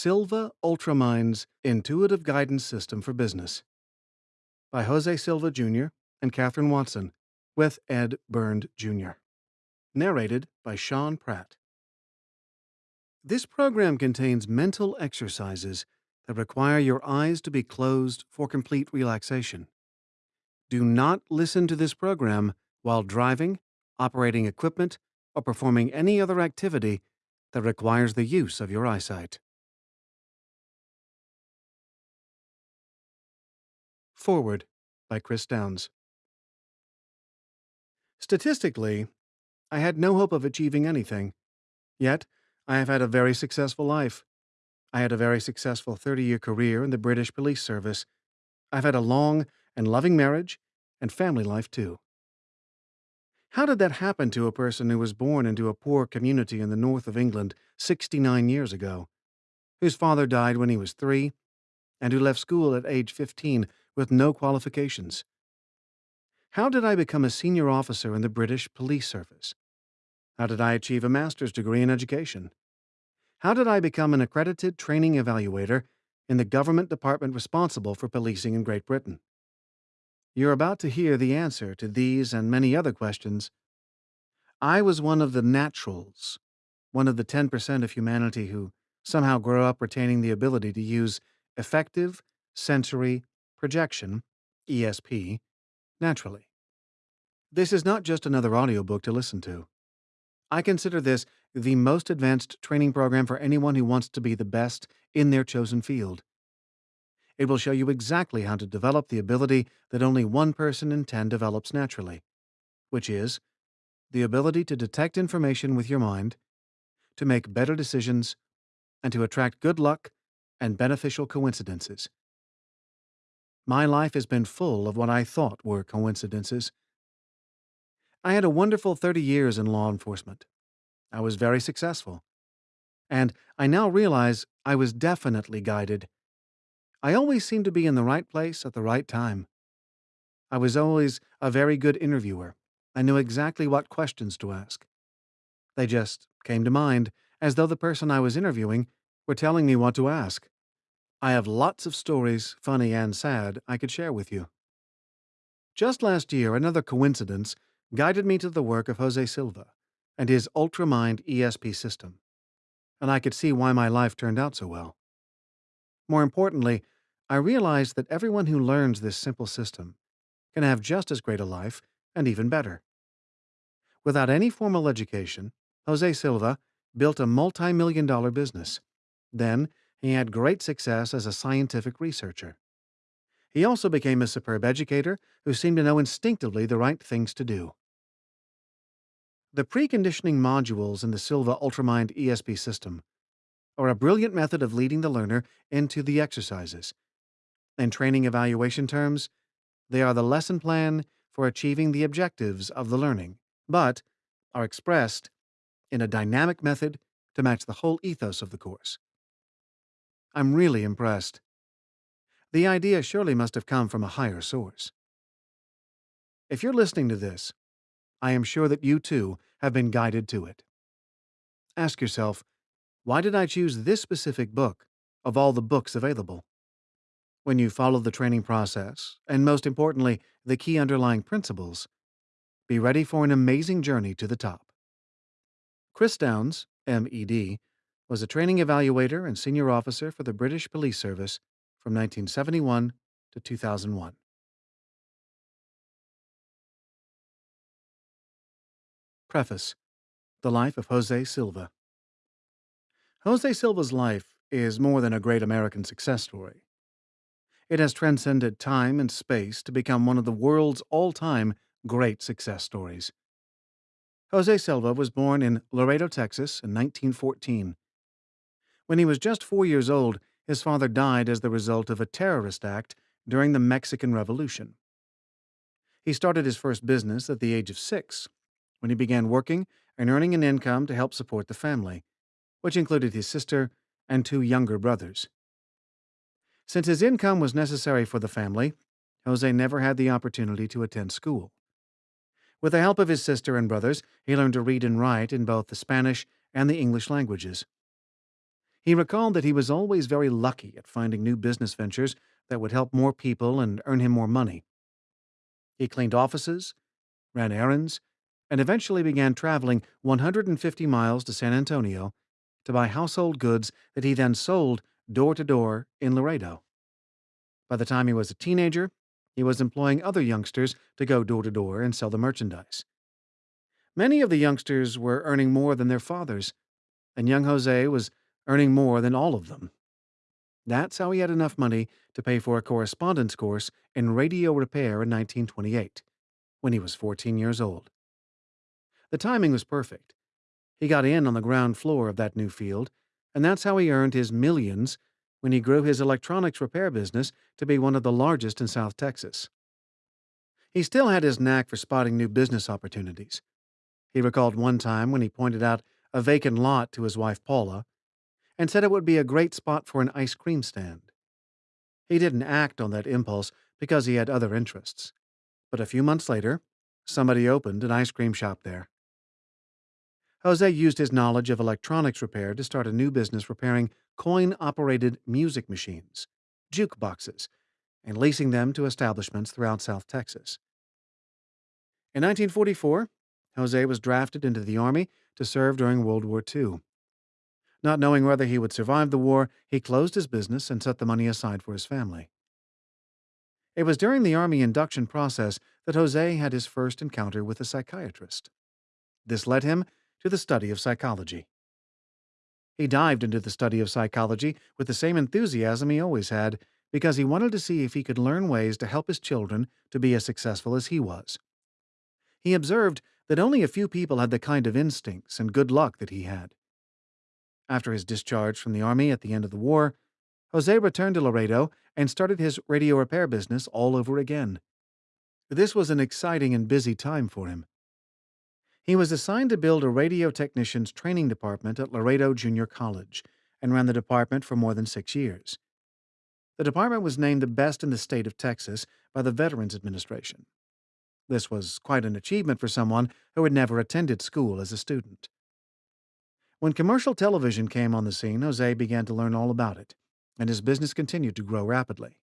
Silva Ultramind's Intuitive Guidance System for Business by Jose Silva Jr. and Katherine Watson, with Ed Bernd Jr. Narrated by Sean Pratt. This program contains mental exercises that require your eyes to be closed for complete relaxation. Do not listen to this program while driving, operating equipment, or performing any other activity that requires the use of your eyesight. Forward by Chris Downs. Statistically, I had no hope of achieving anything. Yet, I have had a very successful life. I had a very successful 30 year career in the British Police Service. I've had a long and loving marriage and family life too. How did that happen to a person who was born into a poor community in the north of England 69 years ago, whose father died when he was three, and who left school at age 15 with no qualifications? How did I become a senior officer in the British Police Service? How did I achieve a master's degree in education? How did I become an accredited training evaluator in the government department responsible for policing in Great Britain? You're about to hear the answer to these and many other questions. I was one of the naturals, one of the 10% of humanity who somehow grow up retaining the ability to use effective sensory projection, ESP, naturally. This is not just another audiobook to listen to. I consider this the most advanced training program for anyone who wants to be the best in their chosen field. It will show you exactly how to develop the ability that only one person in 10 develops naturally, which is the ability to detect information with your mind, to make better decisions, and to attract good luck and beneficial coincidences. My life has been full of what I thought were coincidences. I had a wonderful 30 years in law enforcement. I was very successful. And I now realize I was definitely guided I always seemed to be in the right place at the right time. I was always a very good interviewer. I knew exactly what questions to ask. They just came to mind, as though the person I was interviewing were telling me what to ask. I have lots of stories, funny and sad, I could share with you. Just last year, another coincidence guided me to the work of Jose Silva and his Ultramind ESP system, and I could see why my life turned out so well. More importantly, I realized that everyone who learns this simple system can have just as great a life and even better. Without any formal education, Jose Silva built a multi million dollar business. Then, he had great success as a scientific researcher. He also became a superb educator who seemed to know instinctively the right things to do. The preconditioning modules in the Silva Ultramind ESP system are a brilliant method of leading the learner into the exercises. In training evaluation terms, they are the lesson plan for achieving the objectives of the learning, but are expressed in a dynamic method to match the whole ethos of the course. I'm really impressed. The idea surely must have come from a higher source. If you're listening to this, I am sure that you too have been guided to it. Ask yourself, why did I choose this specific book of all the books available? When you follow the training process, and most importantly, the key underlying principles, be ready for an amazing journey to the top. Chris Downs, MED, was a training evaluator and senior officer for the British Police Service from 1971 to 2001. Preface The Life of Jose Silva. Jose Silva's life is more than a great American success story. It has transcended time and space to become one of the world's all time great success stories. Jose Silva was born in Laredo, Texas in 1914. When he was just four years old, his father died as the result of a terrorist act during the Mexican Revolution. He started his first business at the age of six, when he began working and earning an income to help support the family which included his sister and two younger brothers. Since his income was necessary for the family, Jose never had the opportunity to attend school. With the help of his sister and brothers, he learned to read and write in both the Spanish and the English languages. He recalled that he was always very lucky at finding new business ventures that would help more people and earn him more money. He cleaned offices, ran errands, and eventually began traveling 150 miles to San Antonio to buy household goods that he then sold door to door in Laredo. By the time he was a teenager, he was employing other youngsters to go door to door and sell the merchandise. Many of the youngsters were earning more than their fathers, and young Jose was earning more than all of them. That's how he had enough money to pay for a correspondence course in radio repair in 1928, when he was 14 years old. The timing was perfect. He got in on the ground floor of that new field, and that's how he earned his millions when he grew his electronics repair business to be one of the largest in South Texas. He still had his knack for spotting new business opportunities. He recalled one time when he pointed out a vacant lot to his wife Paula and said it would be a great spot for an ice cream stand. He didn't act on that impulse because he had other interests. But a few months later, somebody opened an ice cream shop there. Jose used his knowledge of electronics repair to start a new business repairing coin operated music machines, jukeboxes, and leasing them to establishments throughout South Texas. In 1944, Jose was drafted into the Army to serve during World War II. Not knowing whether he would survive the war, he closed his business and set the money aside for his family. It was during the Army induction process that Jose had his first encounter with a psychiatrist. This led him to the study of psychology. He dived into the study of psychology with the same enthusiasm he always had, because he wanted to see if he could learn ways to help his children to be as successful as he was. He observed that only a few people had the kind of instincts and good luck that he had. After his discharge from the Army at the end of the war, Jose returned to Laredo and started his radio repair business all over again. This was an exciting and busy time for him. He was assigned to build a radio technician's training department at Laredo Junior College and ran the department for more than six years. The department was named the best in the state of Texas by the Veterans Administration. This was quite an achievement for someone who had never attended school as a student. When commercial television came on the scene, Jose began to learn all about it, and his business continued to grow rapidly.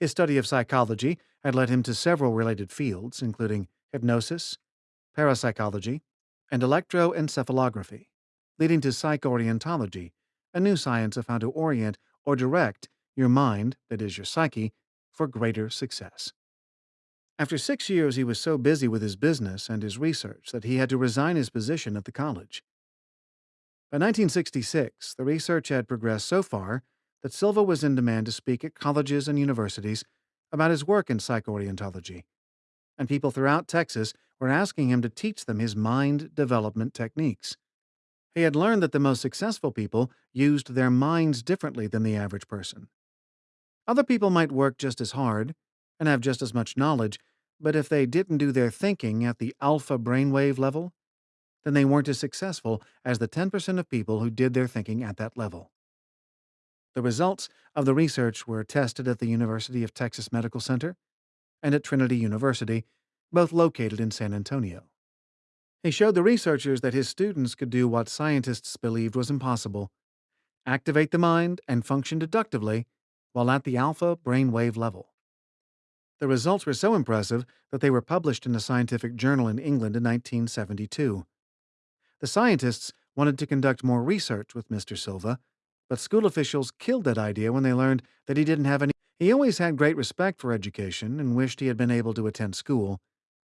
His study of psychology had led him to several related fields, including hypnosis, parapsychology, and electroencephalography, leading to psychorientology, a new science of how to orient or direct your mind, that is, your psyche, for greater success. After six years, he was so busy with his business and his research that he had to resign his position at the college. By 1966, the research had progressed so far that Silva was in demand to speak at colleges and universities about his work in psychorientology, and people throughout Texas were asking him to teach them his mind development techniques. He had learned that the most successful people used their minds differently than the average person. Other people might work just as hard and have just as much knowledge, but if they didn't do their thinking at the alpha brainwave level, then they weren't as successful as the 10% of people who did their thinking at that level. The results of the research were tested at the University of Texas Medical Center and at Trinity University both located in San Antonio. He showed the researchers that his students could do what scientists believed was impossible activate the mind and function deductively while at the alpha brainwave level. The results were so impressive that they were published in a scientific journal in England in 1972. The scientists wanted to conduct more research with Mr. Silva, but school officials killed that idea when they learned that he didn't have any. He always had great respect for education and wished he had been able to attend school,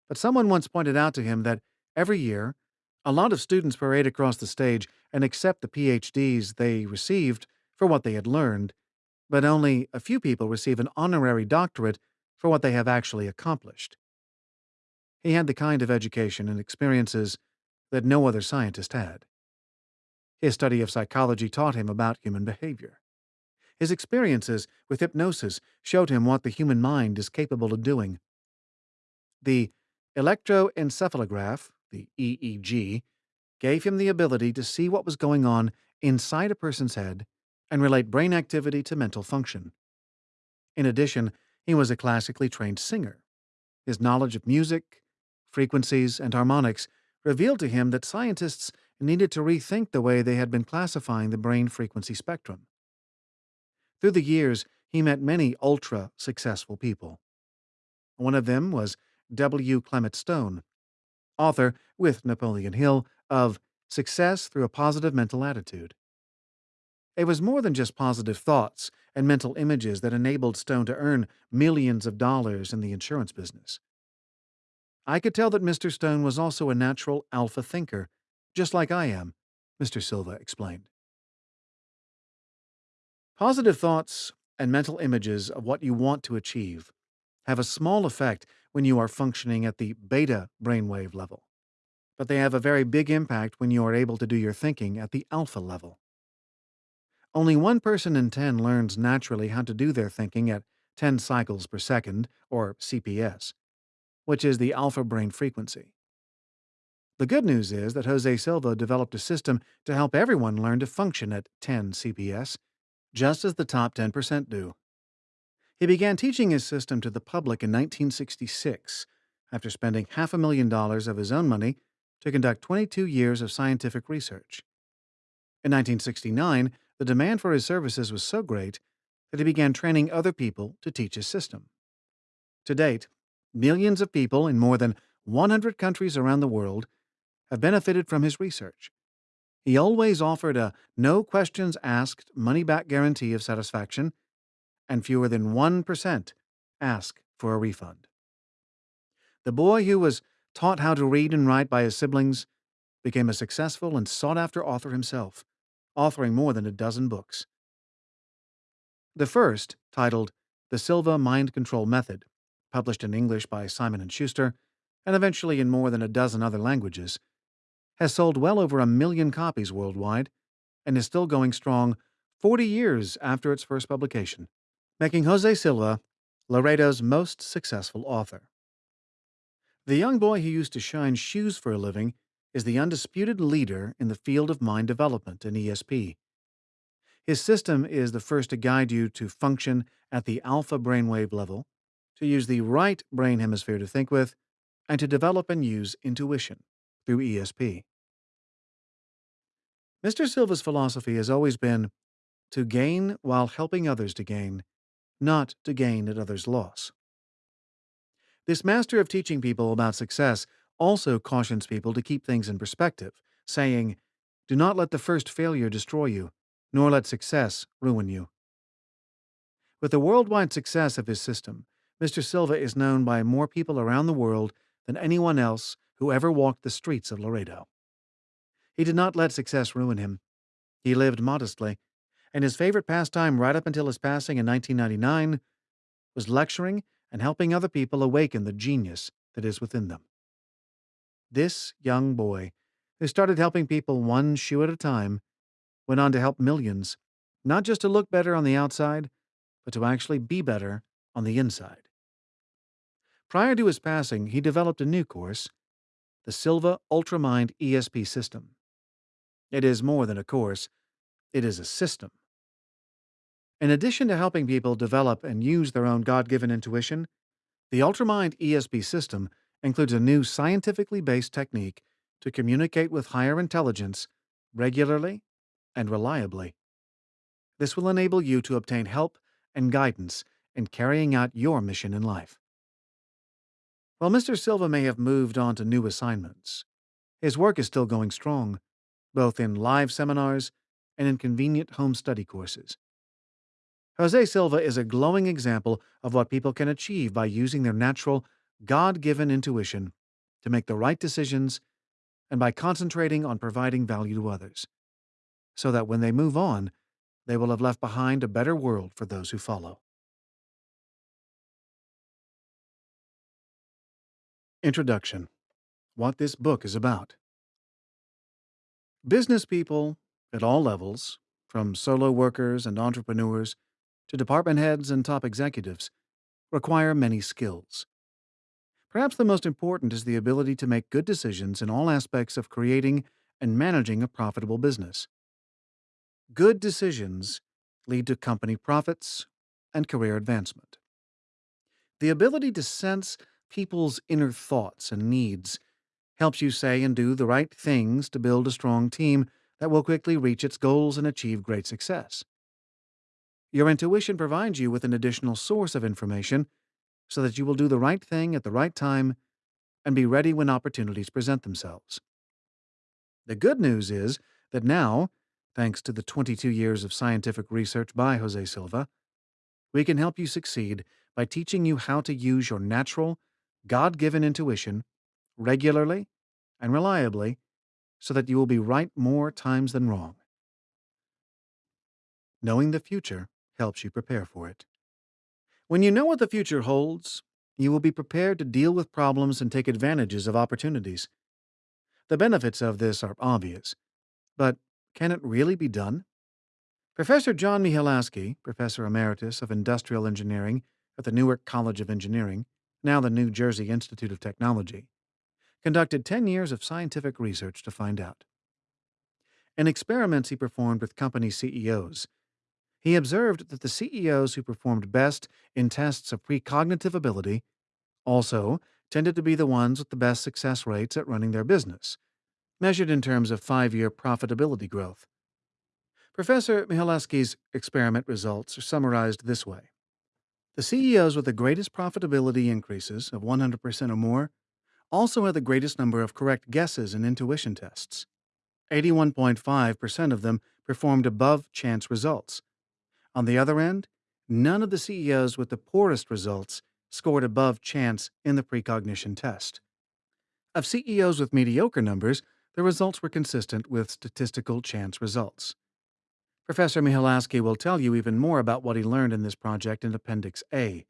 but someone once pointed out to him that every year, a lot of students parade across the stage and accept the PhDs they received for what they had learned, but only a few people receive an honorary doctorate for what they have actually accomplished. He had the kind of education and experiences that no other scientist had. His study of psychology taught him about human behavior. His experiences with hypnosis showed him what the human mind is capable of doing. The Electroencephalograph, the EEG, gave him the ability to see what was going on inside a person's head and relate brain activity to mental function. In addition, he was a classically trained singer. His knowledge of music, frequencies, and harmonics revealed to him that scientists needed to rethink the way they had been classifying the brain frequency spectrum. Through the years, he met many ultra successful people. One of them was W. Clement Stone, author, with Napoleon Hill, of Success Through a Positive Mental Attitude. It was more than just positive thoughts and mental images that enabled Stone to earn millions of dollars in the insurance business. I could tell that Mr. Stone was also a natural alpha thinker, just like I am, Mr. Silva explained. Positive thoughts and mental images of what you want to achieve have a small effect when you are functioning at the beta brainwave level, but they have a very big impact when you are able to do your thinking at the alpha level. Only one person in 10 learns naturally how to do their thinking at 10 cycles per second, or CPS, which is the alpha brain frequency. The good news is that Jose Silva developed a system to help everyone learn to function at 10 CPS, just as the top 10% do. He began teaching his system to the public in 1966 after spending half a million dollars of his own money to conduct 22 years of scientific research. In 1969, the demand for his services was so great that he began training other people to teach his system. To date, millions of people in more than 100 countries around the world have benefited from his research. He always offered a no questions asked money back guarantee of satisfaction, and fewer than 1% ask for a refund. The boy who was taught how to read and write by his siblings became a successful and sought after author himself authoring more than a dozen books. The first, titled The Silva Mind Control Method, published in English by Simon & Schuster and eventually in more than a dozen other languages, has sold well over a million copies worldwide and is still going strong 40 years after its first publication, making Jose Silva Laredo's most successful author. The young boy who used to shine shoes for a living is the undisputed leader in the field of mind development in ESP. His system is the first to guide you to function at the alpha brainwave level, to use the right brain hemisphere to think with, and to develop and use intuition through ESP. Mr. Silva's philosophy has always been to gain while helping others to gain, not to gain at others' loss. This master of teaching people about success also cautions people to keep things in perspective, saying, Do not let the first failure destroy you, nor let success ruin you. With the worldwide success of his system, Mr. Silva is known by more people around the world than anyone else who ever walked the streets of Laredo. He did not let success ruin him. He lived modestly, and his favorite pastime right up until his passing in 1999 was lecturing and helping other people awaken the genius that is within them. This young boy, who started helping people one shoe at a time, went on to help millions, not just to look better on the outside, but to actually be better on the inside. Prior to his passing, he developed a new course, the Silva Ultramind ESP system. It is more than a course, it is a system. In addition to helping people develop and use their own God given intuition, the Ultramind ESP system includes a new scientifically based technique to communicate with higher intelligence regularly and reliably. This will enable you to obtain help and guidance in carrying out your mission in life. While Mr. Silva may have moved on to new assignments, his work is still going strong, both in live seminars and in convenient home study courses. Jose Silva is a glowing example of what people can achieve by using their natural God given intuition to make the right decisions and by concentrating on providing value to others, so that when they move on, they will have left behind a better world for those who follow. Introduction What this book is about. Business people at all levels, from solo workers and entrepreneurs to department heads and top executives, require many skills. Perhaps the most important is the ability to make good decisions in all aspects of creating and managing a profitable business. Good decisions lead to company profits and career advancement. The ability to sense people's inner thoughts and needs helps you say and do the right things to build a strong team that will quickly reach its goals and achieve great success. Your intuition provides you with an additional source of information so that you will do the right thing at the right time and be ready when opportunities present themselves. The good news is that now, thanks to the 22 years of scientific research by Jose Silva, we can help you succeed by teaching you how to use your natural, God given intuition regularly and reliably so that you will be right more times than wrong. Knowing the future helps you prepare for it. When you know what the future holds, you will be prepared to deal with problems and take advantages of opportunities. The benefits of this are obvious, but can it really be done? Professor John Mihalasky, Professor Emeritus of Industrial Engineering at the Newark College of Engineering, now the New Jersey Institute of Technology, conducted 10 years of scientific research to find out. In experiments he performed with company CEOs, he observed that the CEOs who performed best in tests of precognitive ability also tended to be the ones with the best success rates at running their business, measured in terms of five year profitability growth. Professor Mihalasky's experiment results are summarized this way The CEOs with the greatest profitability increases of 100% or more also had the greatest number of correct guesses in intuition tests. 81.5% of them performed above chance results. On the other end, none of the CEOs with the poorest results scored above chance in the precognition test. Of CEOs with mediocre numbers, the results were consistent with statistical chance results. Professor Mihalasky will tell you even more about what he learned in this project in Appendix A.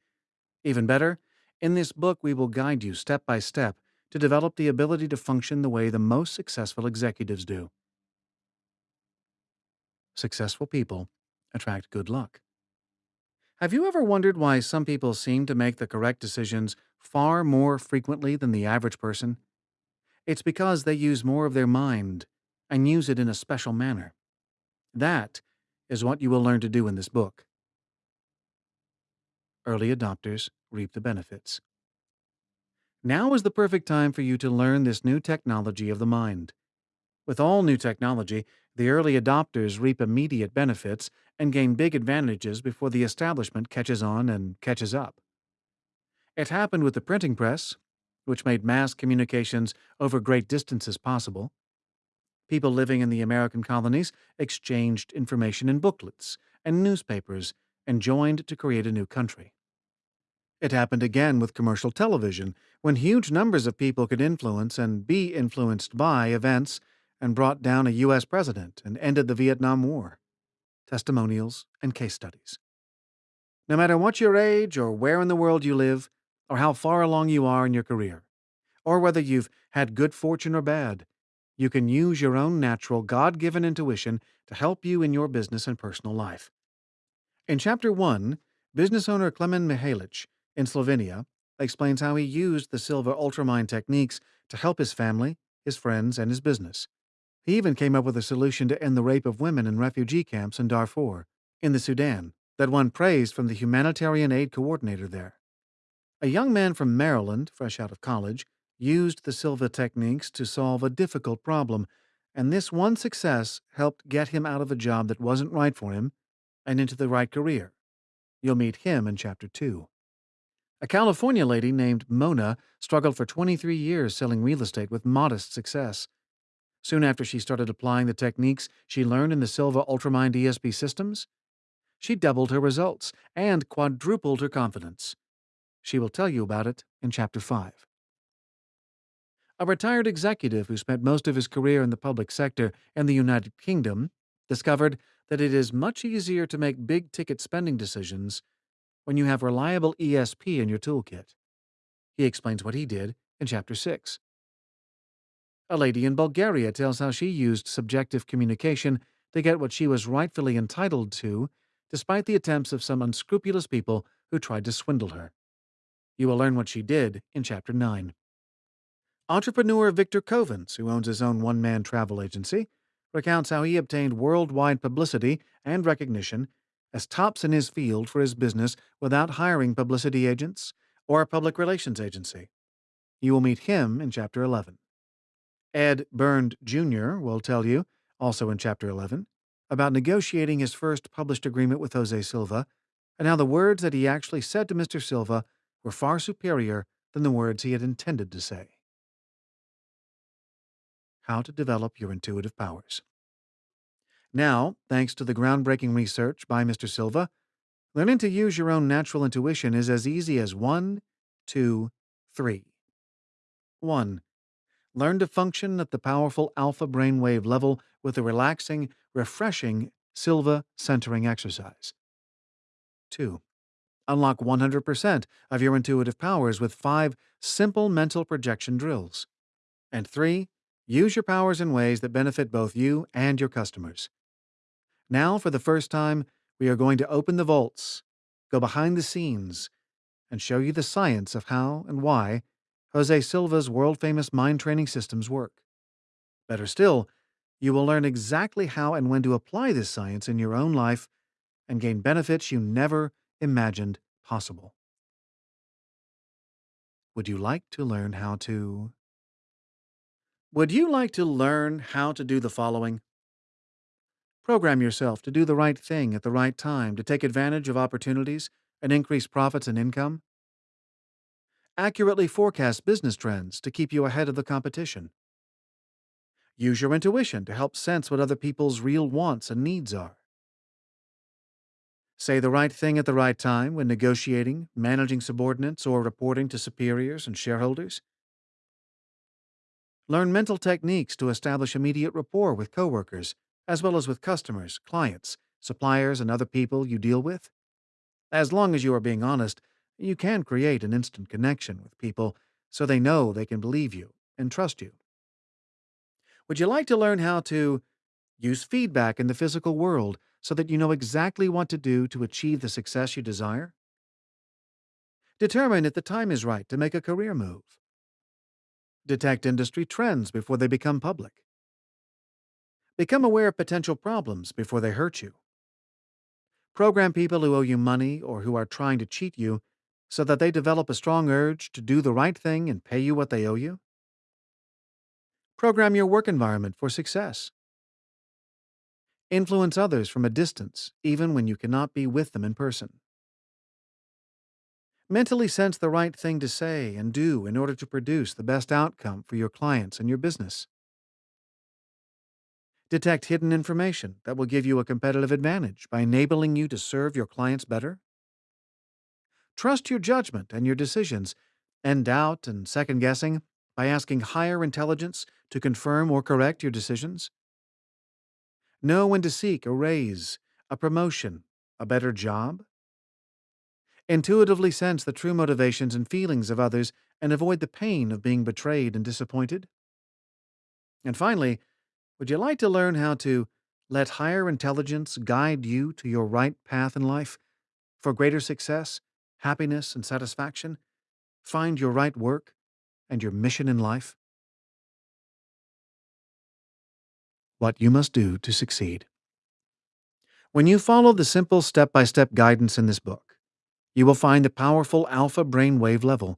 Even better, in this book we will guide you step by step to develop the ability to function the way the most successful executives do. Successful people attract good luck. Have you ever wondered why some people seem to make the correct decisions far more frequently than the average person? It's because they use more of their mind and use it in a special manner. That is what you will learn to do in this book. Early adopters reap the benefits. Now is the perfect time for you to learn this new technology of the mind. With all new technology, the early adopters reap immediate benefits and gain big advantages before the establishment catches on and catches up. It happened with the printing press, which made mass communications over great distances possible. People living in the American colonies exchanged information in booklets and newspapers and joined to create a new country. It happened again with commercial television, when huge numbers of people could influence and be influenced by events and brought down a U.S. president and ended the Vietnam War. Testimonials and case studies. No matter what your age or where in the world you live, or how far along you are in your career, or whether you've had good fortune or bad, you can use your own natural God given intuition to help you in your business and personal life. In Chapter 1, business owner Klemen Mihalic in Slovenia explains how he used the Silva Ultramind techniques to help his family, his friends, and his business. He even came up with a solution to end the rape of women in refugee camps in Darfur, in the Sudan, that won praise from the humanitarian aid coordinator there. A young man from Maryland, fresh out of college, used the Silva techniques to solve a difficult problem, and this one success helped get him out of a job that wasn't right for him and into the right career. You'll meet him in Chapter 2. A California lady named Mona struggled for 23 years selling real estate with modest success. Soon after she started applying the techniques she learned in the Silva Ultramind ESP systems, she doubled her results and quadrupled her confidence. She will tell you about it in Chapter 5. A retired executive who spent most of his career in the public sector in the United Kingdom discovered that it is much easier to make big ticket spending decisions when you have reliable ESP in your toolkit. He explains what he did in Chapter 6. A lady in Bulgaria tells how she used subjective communication to get what she was rightfully entitled to, despite the attempts of some unscrupulous people who tried to swindle her. You will learn what she did in Chapter 9. Entrepreneur Victor Kovens, who owns his own one man travel agency, recounts how he obtained worldwide publicity and recognition as tops in his field for his business without hiring publicity agents or a public relations agency. You will meet him in Chapter 11. Ed Bernd Jr. will tell you, also in Chapter 11, about negotiating his first published agreement with Jose Silva and how the words that he actually said to Mr. Silva were far superior than the words he had intended to say. How to develop your intuitive powers. Now, thanks to the groundbreaking research by Mr. Silva, learning to use your own natural intuition is as easy as one, two, three. 1. Learn to function at the powerful alpha brainwave level with a relaxing, refreshing Silva centering exercise. 2. Unlock 100% of your intuitive powers with five simple mental projection drills. And 3. Use your powers in ways that benefit both you and your customers. Now, for the first time, we are going to open the vaults, go behind the scenes, and show you the science of how and why Jose Silva's world famous mind training systems work. Better still, you will learn exactly how and when to apply this science in your own life and gain benefits you never imagined possible. Would you like to learn how to? Would you like to learn how to do the following? Program yourself to do the right thing at the right time to take advantage of opportunities and increase profits and income. Accurately forecast business trends to keep you ahead of the competition. Use your intuition to help sense what other people's real wants and needs are. Say the right thing at the right time when negotiating, managing subordinates, or reporting to superiors and shareholders. Learn mental techniques to establish immediate rapport with coworkers as well as with customers, clients, suppliers, and other people you deal with. As long as you are being honest, you can create an instant connection with people so they know they can believe you and trust you. Would you like to learn how to use feedback in the physical world so that you know exactly what to do to achieve the success you desire? Determine if the time is right to make a career move. Detect industry trends before they become public. Become aware of potential problems before they hurt you. Program people who owe you money or who are trying to cheat you so that they develop a strong urge to do the right thing and pay you what they owe you. Program your work environment for success. Influence others from a distance, even when you cannot be with them in person. Mentally sense the right thing to say and do in order to produce the best outcome for your clients and your business. Detect hidden information that will give you a competitive advantage by enabling you to serve your clients better. Trust your judgment and your decisions, and doubt and second guessing by asking higher intelligence to confirm or correct your decisions. Know when to seek a raise, a promotion, a better job. Intuitively sense the true motivations and feelings of others and avoid the pain of being betrayed and disappointed. And finally, would you like to learn how to let higher intelligence guide you to your right path in life for greater success, happiness, and satisfaction? Find your right work and your mission in life? What you must do to succeed. When you follow the simple step by step guidance in this book, you will find the powerful alpha brainwave level.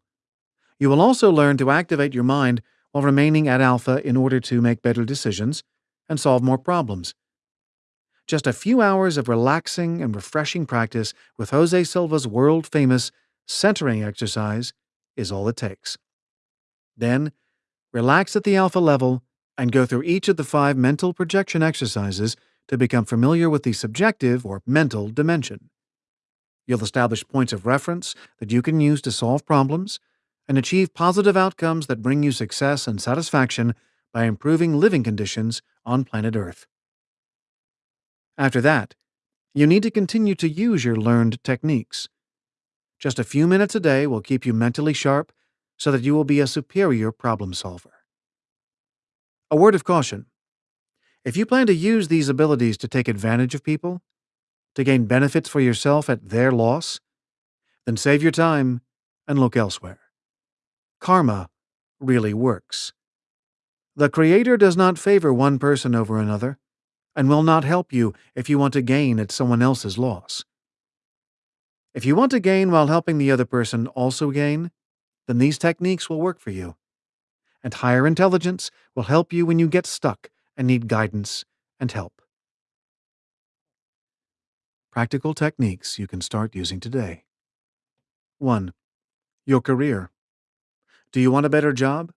You will also learn to activate your mind while remaining at alpha in order to make better decisions and solve more problems. Just a few hours of relaxing and refreshing practice with Jose Silva's world famous centering exercise is all it takes. Then, relax at the alpha level and go through each of the five mental projection exercises to become familiar with the subjective or mental dimension. You'll establish points of reference that you can use to solve problems and achieve positive outcomes that bring you success and satisfaction by improving living conditions on planet Earth. After that, you need to continue to use your learned techniques. Just a few minutes a day will keep you mentally sharp so that you will be a superior problem solver. A word of caution. If you plan to use these abilities to take advantage of people, to gain benefits for yourself at their loss, then save your time and look elsewhere. Karma really works. The Creator does not favor one person over another, and will not help you if you want to gain at someone else's loss. If you want to gain while helping the other person also gain, then these techniques will work for you. and higher intelligence will help you when you get stuck and need guidance and help. Practical techniques you can start using today. 1. Your career. Do you want a better job?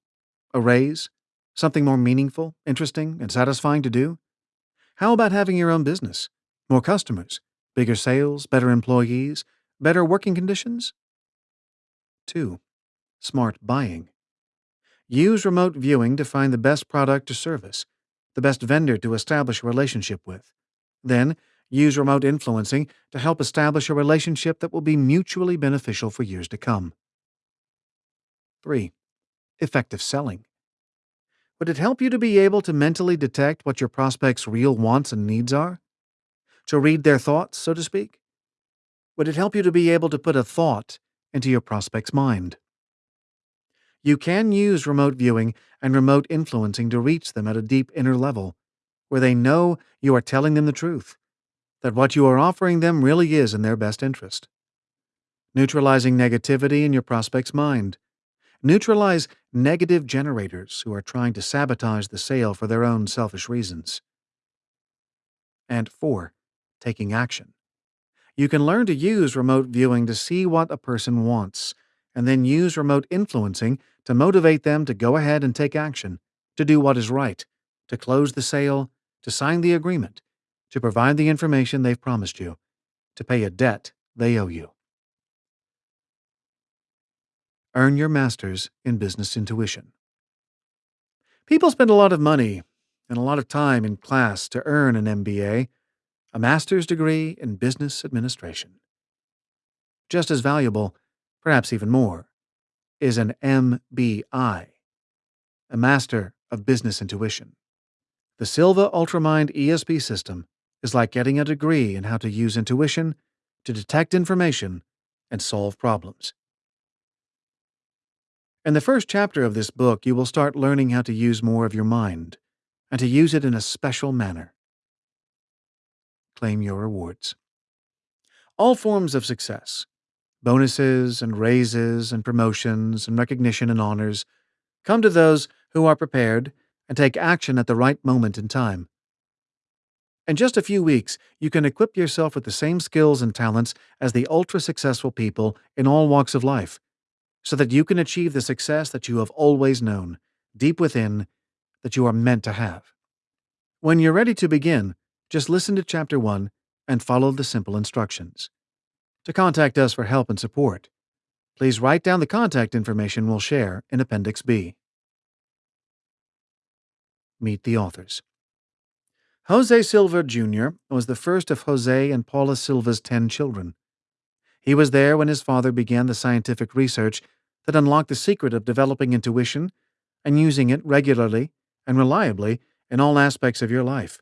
A raise? Something more meaningful, interesting, and satisfying to do? How about having your own business? More customers? Bigger sales? Better employees? Better working conditions? 2. Smart buying. Use remote viewing to find the best product or service, the best vendor to establish a relationship with. Then, use remote influencing to help establish a relationship that will be mutually beneficial for years to come. 3. Effective selling. Would it help you to be able to mentally detect what your prospect's real wants and needs are? To read their thoughts, so to speak? Would it help you to be able to put a thought into your prospect's mind? You can use remote viewing and remote influencing to reach them at a deep inner level, where they know you are telling them the truth, that what you are offering them really is in their best interest. Neutralizing negativity in your prospect's mind Neutralize negative generators who are trying to sabotage the sale for their own selfish reasons. And 4. Taking action. You can learn to use remote viewing to see what a person wants, and then use remote influencing to motivate them to go ahead and take action, to do what is right, to close the sale, to sign the agreement, to provide the information they've promised you, to pay a debt they owe you. Earn your master's in business intuition. People spend a lot of money and a lot of time in class to earn an MBA, a master's degree in business administration. Just as valuable, perhaps even more, is an MBI, a Master of Business Intuition. The Silva Ultramind ESP system is like getting a degree in how to use intuition to detect information and solve problems. In the first chapter of this book, you will start learning how to use more of your mind and to use it in a special manner. Claim your rewards. All forms of success, bonuses and raises and promotions and recognition and honors, come to those who are prepared and take action at the right moment in time. In just a few weeks, you can equip yourself with the same skills and talents as the ultra successful people in all walks of life so that you can achieve the success that you have always known, deep within, that you are meant to have. When you're ready to begin, just listen to Chapter 1 and follow the simple instructions. To contact us for help and support, please write down the contact information we'll share in Appendix B. Meet the authors. Jose Silva Jr. was the first of Jose and Paula Silva's ten children. He was there when his father began the scientific research that unlocked the secret of developing intuition and using it regularly and reliably in all aspects of your life.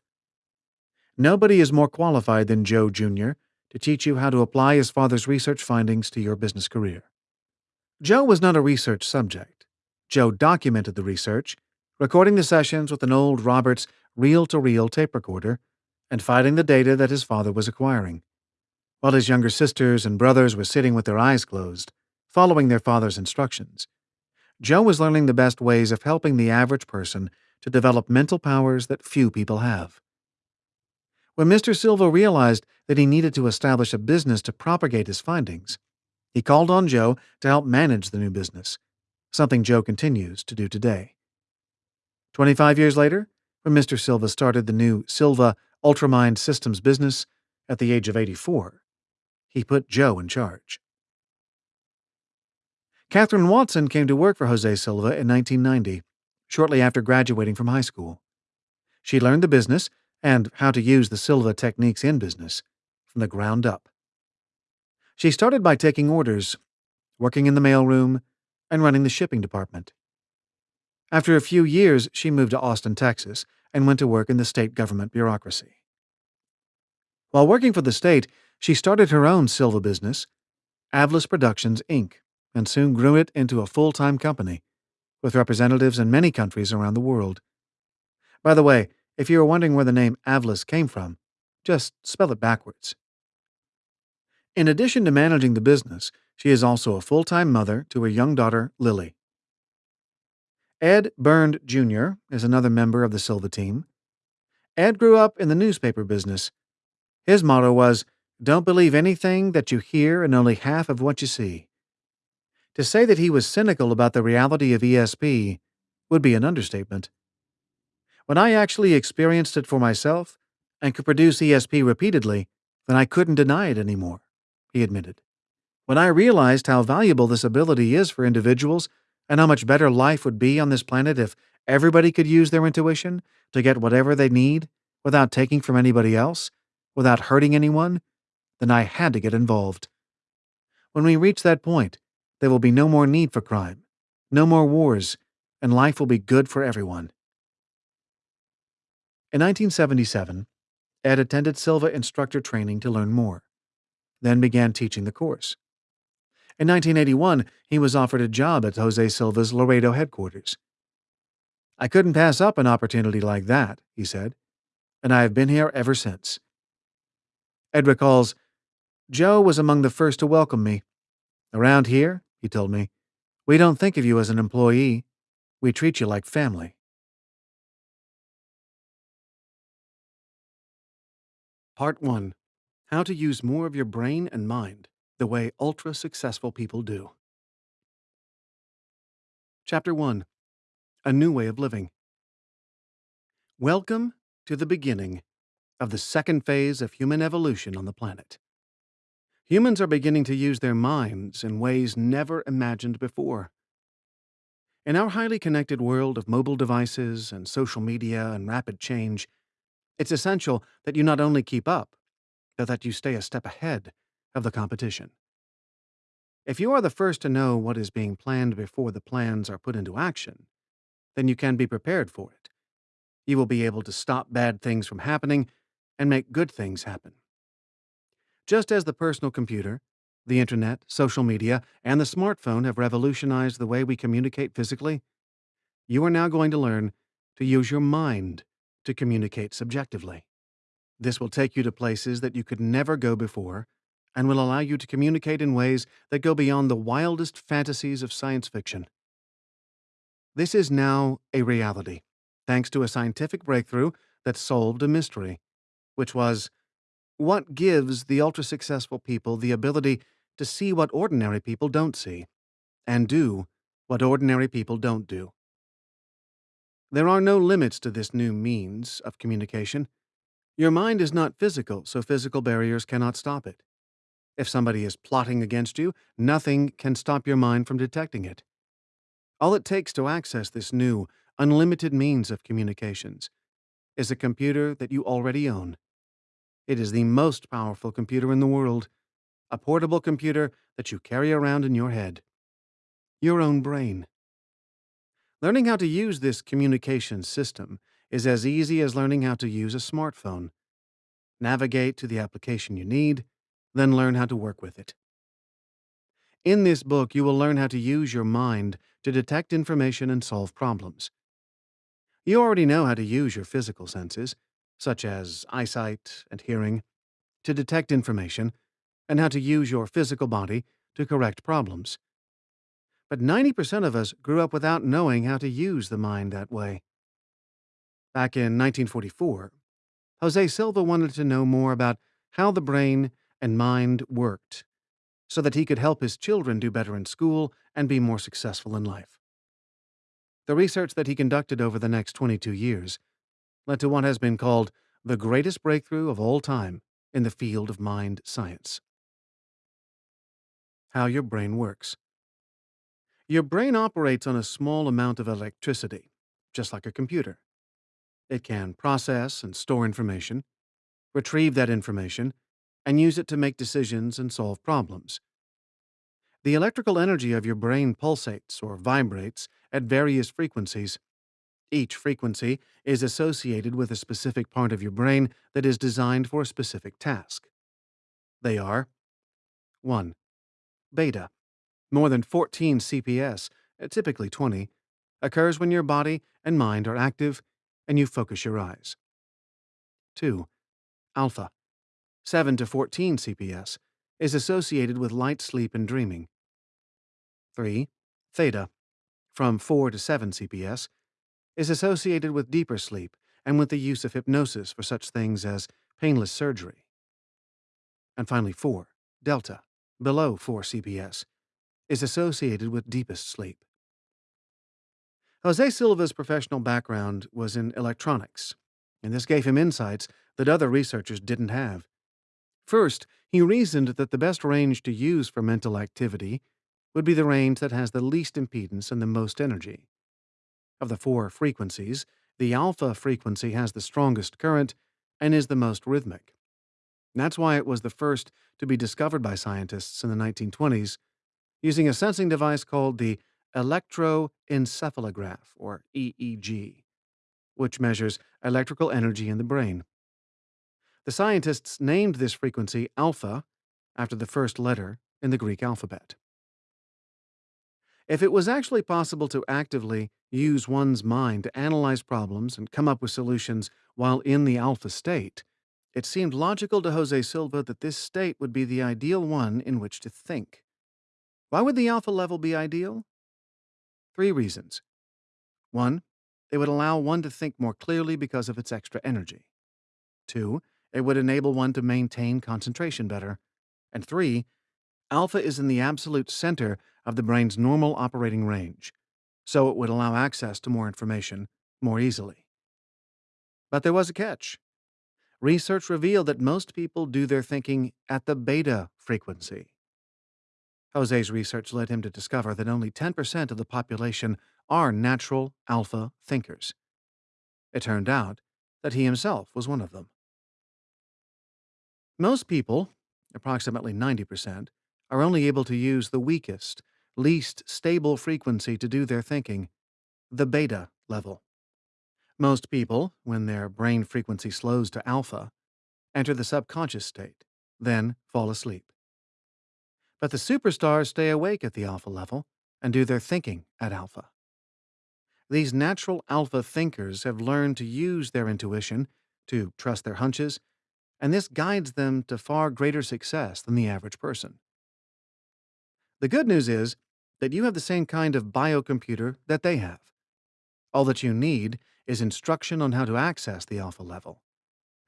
Nobody is more qualified than Joe Jr. to teach you how to apply his father's research findings to your business career. Joe was not a research subject. Joe documented the research, recording the sessions with an old Roberts reel to reel tape recorder and fighting the data that his father was acquiring while his younger sisters and brothers were sitting with their eyes closed, following their father's instructions. Joe was learning the best ways of helping the average person to develop mental powers that few people have. When Mr. Silva realized that he needed to establish a business to propagate his findings, he called on Joe to help manage the new business, something Joe continues to do today. 25 years later, when Mr. Silva started the new Silva Ultramind Systems business at the age of 84, he put Joe in charge. Catherine Watson came to work for Jose Silva in 1990, shortly after graduating from high school. She learned the business and how to use the Silva techniques in business from the ground up. She started by taking orders, working in the mailroom, and running the shipping department. After a few years, she moved to Austin, Texas, and went to work in the state government bureaucracy. While working for the state, she started her own Silva business, Avlis Productions, Inc., and soon grew it into a full time company, with representatives in many countries around the world. By the way, if you are wondering where the name Avlis came from, just spell it backwards. In addition to managing the business, she is also a full time mother to her young daughter, Lily. Ed Bernd Jr. is another member of the Silva team. Ed grew up in the newspaper business. His motto was, Don't believe anything that you hear and only half of what you see. To say that he was cynical about the reality of ESP would be an understatement. When I actually experienced it for myself and could produce ESP repeatedly, then I couldn't deny it anymore, he admitted. When I realized how valuable this ability is for individuals and how much better life would be on this planet if everybody could use their intuition to get whatever they need without taking from anybody else, without hurting anyone, then I had to get involved. When we reach that point, there will be no more need for crime, no more wars, and life will be good for everyone. In 1977, Ed attended Silva instructor training to learn more, then began teaching the course. In 1981, he was offered a job at Jose Silva's Laredo headquarters. I couldn't pass up an opportunity like that, he said, and I have been here ever since. Ed recalls, Joe was among the first to welcome me. Around here, he told me, we don't think of you as an employee. We treat you like family. Part 1 How to Use More of Your Brain and Mind the Way Ultra Successful People Do. Chapter 1 A New Way of Living. Welcome to the beginning of the second phase of human evolution on the planet. Humans are beginning to use their minds in ways never imagined before. In our highly connected world of mobile devices and social media and rapid change, it's essential that you not only keep up, but that you stay a step ahead of the competition. If you are the first to know what is being planned before the plans are put into action, then you can be prepared for it. You will be able to stop bad things from happening and make good things happen. Just as the personal computer, the internet, social media, and the smartphone have revolutionized the way we communicate physically, you are now going to learn to use your mind to communicate subjectively. This will take you to places that you could never go before and will allow you to communicate in ways that go beyond the wildest fantasies of science fiction. This is now a reality, thanks to a scientific breakthrough that solved a mystery, which was what gives the ultra successful people the ability to see what ordinary people don't see, and do what ordinary people don't do? There are no limits to this new means of communication. Your mind is not physical, so physical barriers cannot stop it. If somebody is plotting against you, nothing can stop your mind from detecting it. All it takes to access this new, unlimited means of communications is a computer that you already own. It is the most powerful computer in the world, a portable computer that you carry around in your head. Your own brain. Learning how to use this communication system is as easy as learning how to use a smartphone. Navigate to the application you need, then learn how to work with it. In this book, you will learn how to use your mind to detect information and solve problems. You already know how to use your physical senses, such as eyesight and hearing, to detect information, and how to use your physical body to correct problems. But 90% of us grew up without knowing how to use the mind that way. Back in 1944, Jose Silva wanted to know more about how the brain and mind worked so that he could help his children do better in school and be more successful in life. The research that he conducted over the next 22 years led to what has been called the greatest breakthrough of all time in the field of mind science. How your brain works. Your brain operates on a small amount of electricity, just like a computer. It can process and store information, retrieve that information, and use it to make decisions and solve problems. The electrical energy of your brain pulsates or vibrates at various frequencies each frequency is associated with a specific part of your brain that is designed for a specific task. They are 1. Beta, more than 14 CPS, uh, typically 20, occurs when your body and mind are active and you focus your eyes. 2. Alpha, 7 to 14 CPS, is associated with light sleep and dreaming. 3. Theta, from 4 to 7 CPS, is associated with deeper sleep and with the use of hypnosis for such things as painless surgery. And finally, 4, delta, below 4 CPS, is associated with deepest sleep. Jose Silva's professional background was in electronics, and this gave him insights that other researchers didn't have. First, he reasoned that the best range to use for mental activity would be the range that has the least impedance and the most energy. Of the four frequencies, the alpha frequency has the strongest current and is the most rhythmic. That's why it was the first to be discovered by scientists in the 1920s using a sensing device called the electroencephalograph, or EEG, which measures electrical energy in the brain. The scientists named this frequency alpha after the first letter in the Greek alphabet. If it was actually possible to actively use one's mind to analyze problems and come up with solutions while in the alpha state, it seemed logical to Jose Silva that this state would be the ideal one in which to think. Why would the alpha level be ideal? Three reasons. One, it would allow one to think more clearly because of its extra energy. Two, it would enable one to maintain concentration better. And three, alpha is in the absolute center of the brain's normal operating range, so it would allow access to more information more easily. But there was a catch. Research revealed that most people do their thinking at the beta frequency. Jose's research led him to discover that only 10% of the population are natural alpha thinkers. It turned out that he himself was one of them. Most people, approximately 90%, are only able to use the weakest, least stable frequency to do their thinking, the beta level. Most people, when their brain frequency slows to alpha, enter the subconscious state, then fall asleep. But the superstars stay awake at the alpha level and do their thinking at alpha. These natural alpha thinkers have learned to use their intuition, to trust their hunches, and this guides them to far greater success than the average person. The good news is that you have the same kind of biocomputer that they have. All that you need is instruction on how to access the alpha level,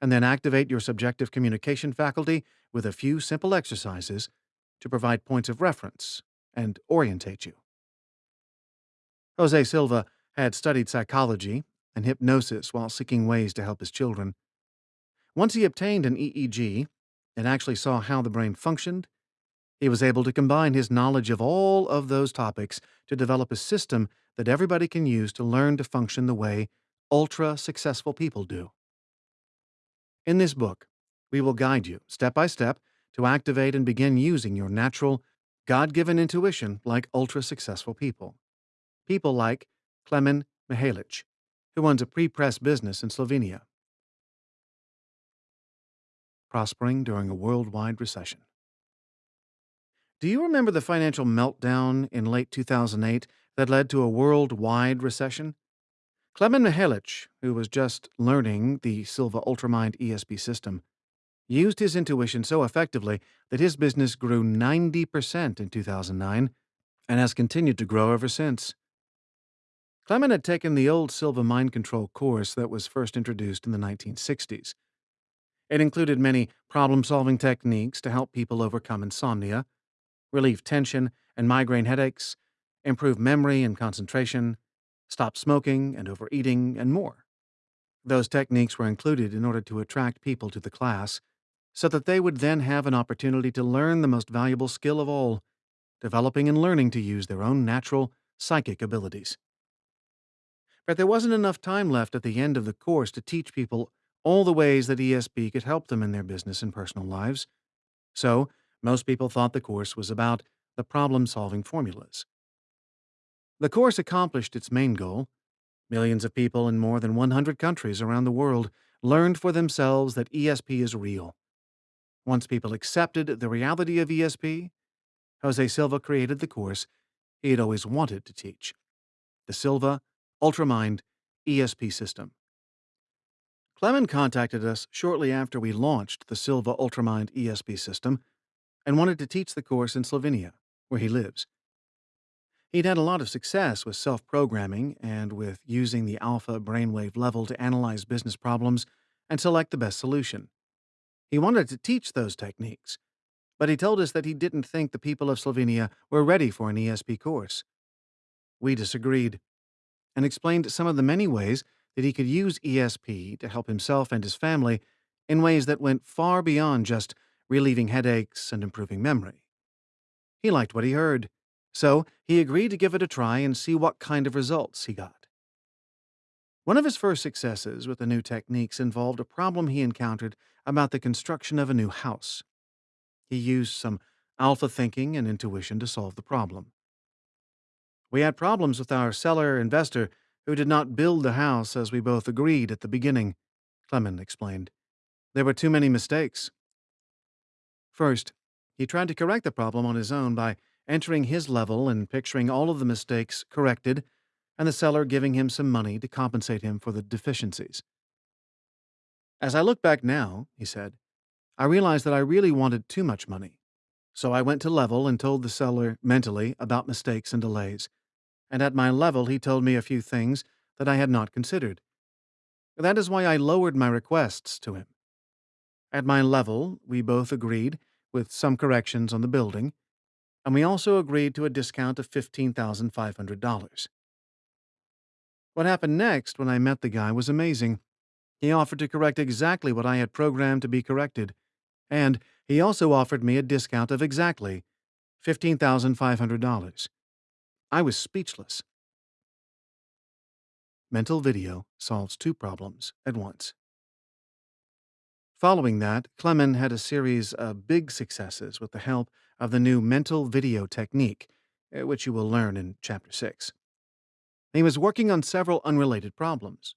and then activate your subjective communication faculty with a few simple exercises to provide points of reference and orientate you. Jose Silva had studied psychology and hypnosis while seeking ways to help his children. Once he obtained an EEG and actually saw how the brain functioned, he was able to combine his knowledge of all of those topics to develop a system that everybody can use to learn to function the way ultra successful people do. In this book, we will guide you step by step to activate and begin using your natural, God given intuition like ultra successful people. People like Klemen Mihalic, who owns a pre press business in Slovenia. Prospering during a worldwide recession. Do you remember the financial meltdown in late 2008 that led to a worldwide recession? Klemen Mihalic, who was just learning the Silva Ultramind ESP system, used his intuition so effectively that his business grew 90% in 2009 and has continued to grow ever since. Klemen had taken the old Silva mind control course that was first introduced in the 1960s. It included many problem solving techniques to help people overcome insomnia, relieve tension and migraine headaches, improve memory and concentration, stop smoking and overeating, and more. Those techniques were included in order to attract people to the class so that they would then have an opportunity to learn the most valuable skill of all, developing and learning to use their own natural psychic abilities. But there wasn't enough time left at the end of the course to teach people all the ways that ESP could help them in their business and personal lives. So, most people thought the course was about the problem solving formulas. The course accomplished its main goal. Millions of people in more than 100 countries around the world learned for themselves that ESP is real once people accepted the reality of ESP, Jose Silva created the course he had always wanted to teach the Silva Ultramind ESP system. Klemen contacted us shortly after we launched the Silva Ultramind ESP system and wanted to teach the course in Slovenia, where he lives. He'd had a lot of success with self programming and with using the alpha brainwave level to analyze business problems and select the best solution. He wanted to teach those techniques, but he told us that he didn't think the people of Slovenia were ready for an ESP course. We disagreed and explained some of the many ways that he could use ESP to help himself and his family in ways that went far beyond just relieving headaches and improving memory. He liked what he heard, so he agreed to give it a try and see what kind of results he got. One of his first successes with the new techniques involved a problem he encountered about the construction of a new house. He used some alpha thinking and intuition to solve the problem. We had problems with our seller investor who did not build the house as we both agreed at the beginning, Klemen explained. There were too many mistakes. First, he tried to correct the problem on his own by entering his level and picturing all of the mistakes corrected, and the seller giving him some money to compensate him for the deficiencies. As I look back now, he said, I realized that I really wanted too much money. So I went to level and told the seller mentally about mistakes and delays. And at my level, he told me a few things that I had not considered. That is why I lowered my requests to him. At my level, we both agreed, with some corrections on the building, and we also agreed to a discount of $15,500. What happened next when I met the guy was amazing. He offered to correct exactly what I had programmed to be corrected, and he also offered me a discount of exactly $15,500. I was speechless. Mental video solves two problems at once. Following that, Klemen had a series of big successes with the help of the new mental video technique, eh, which you will learn in Chapter 6. He was working on several unrelated problems.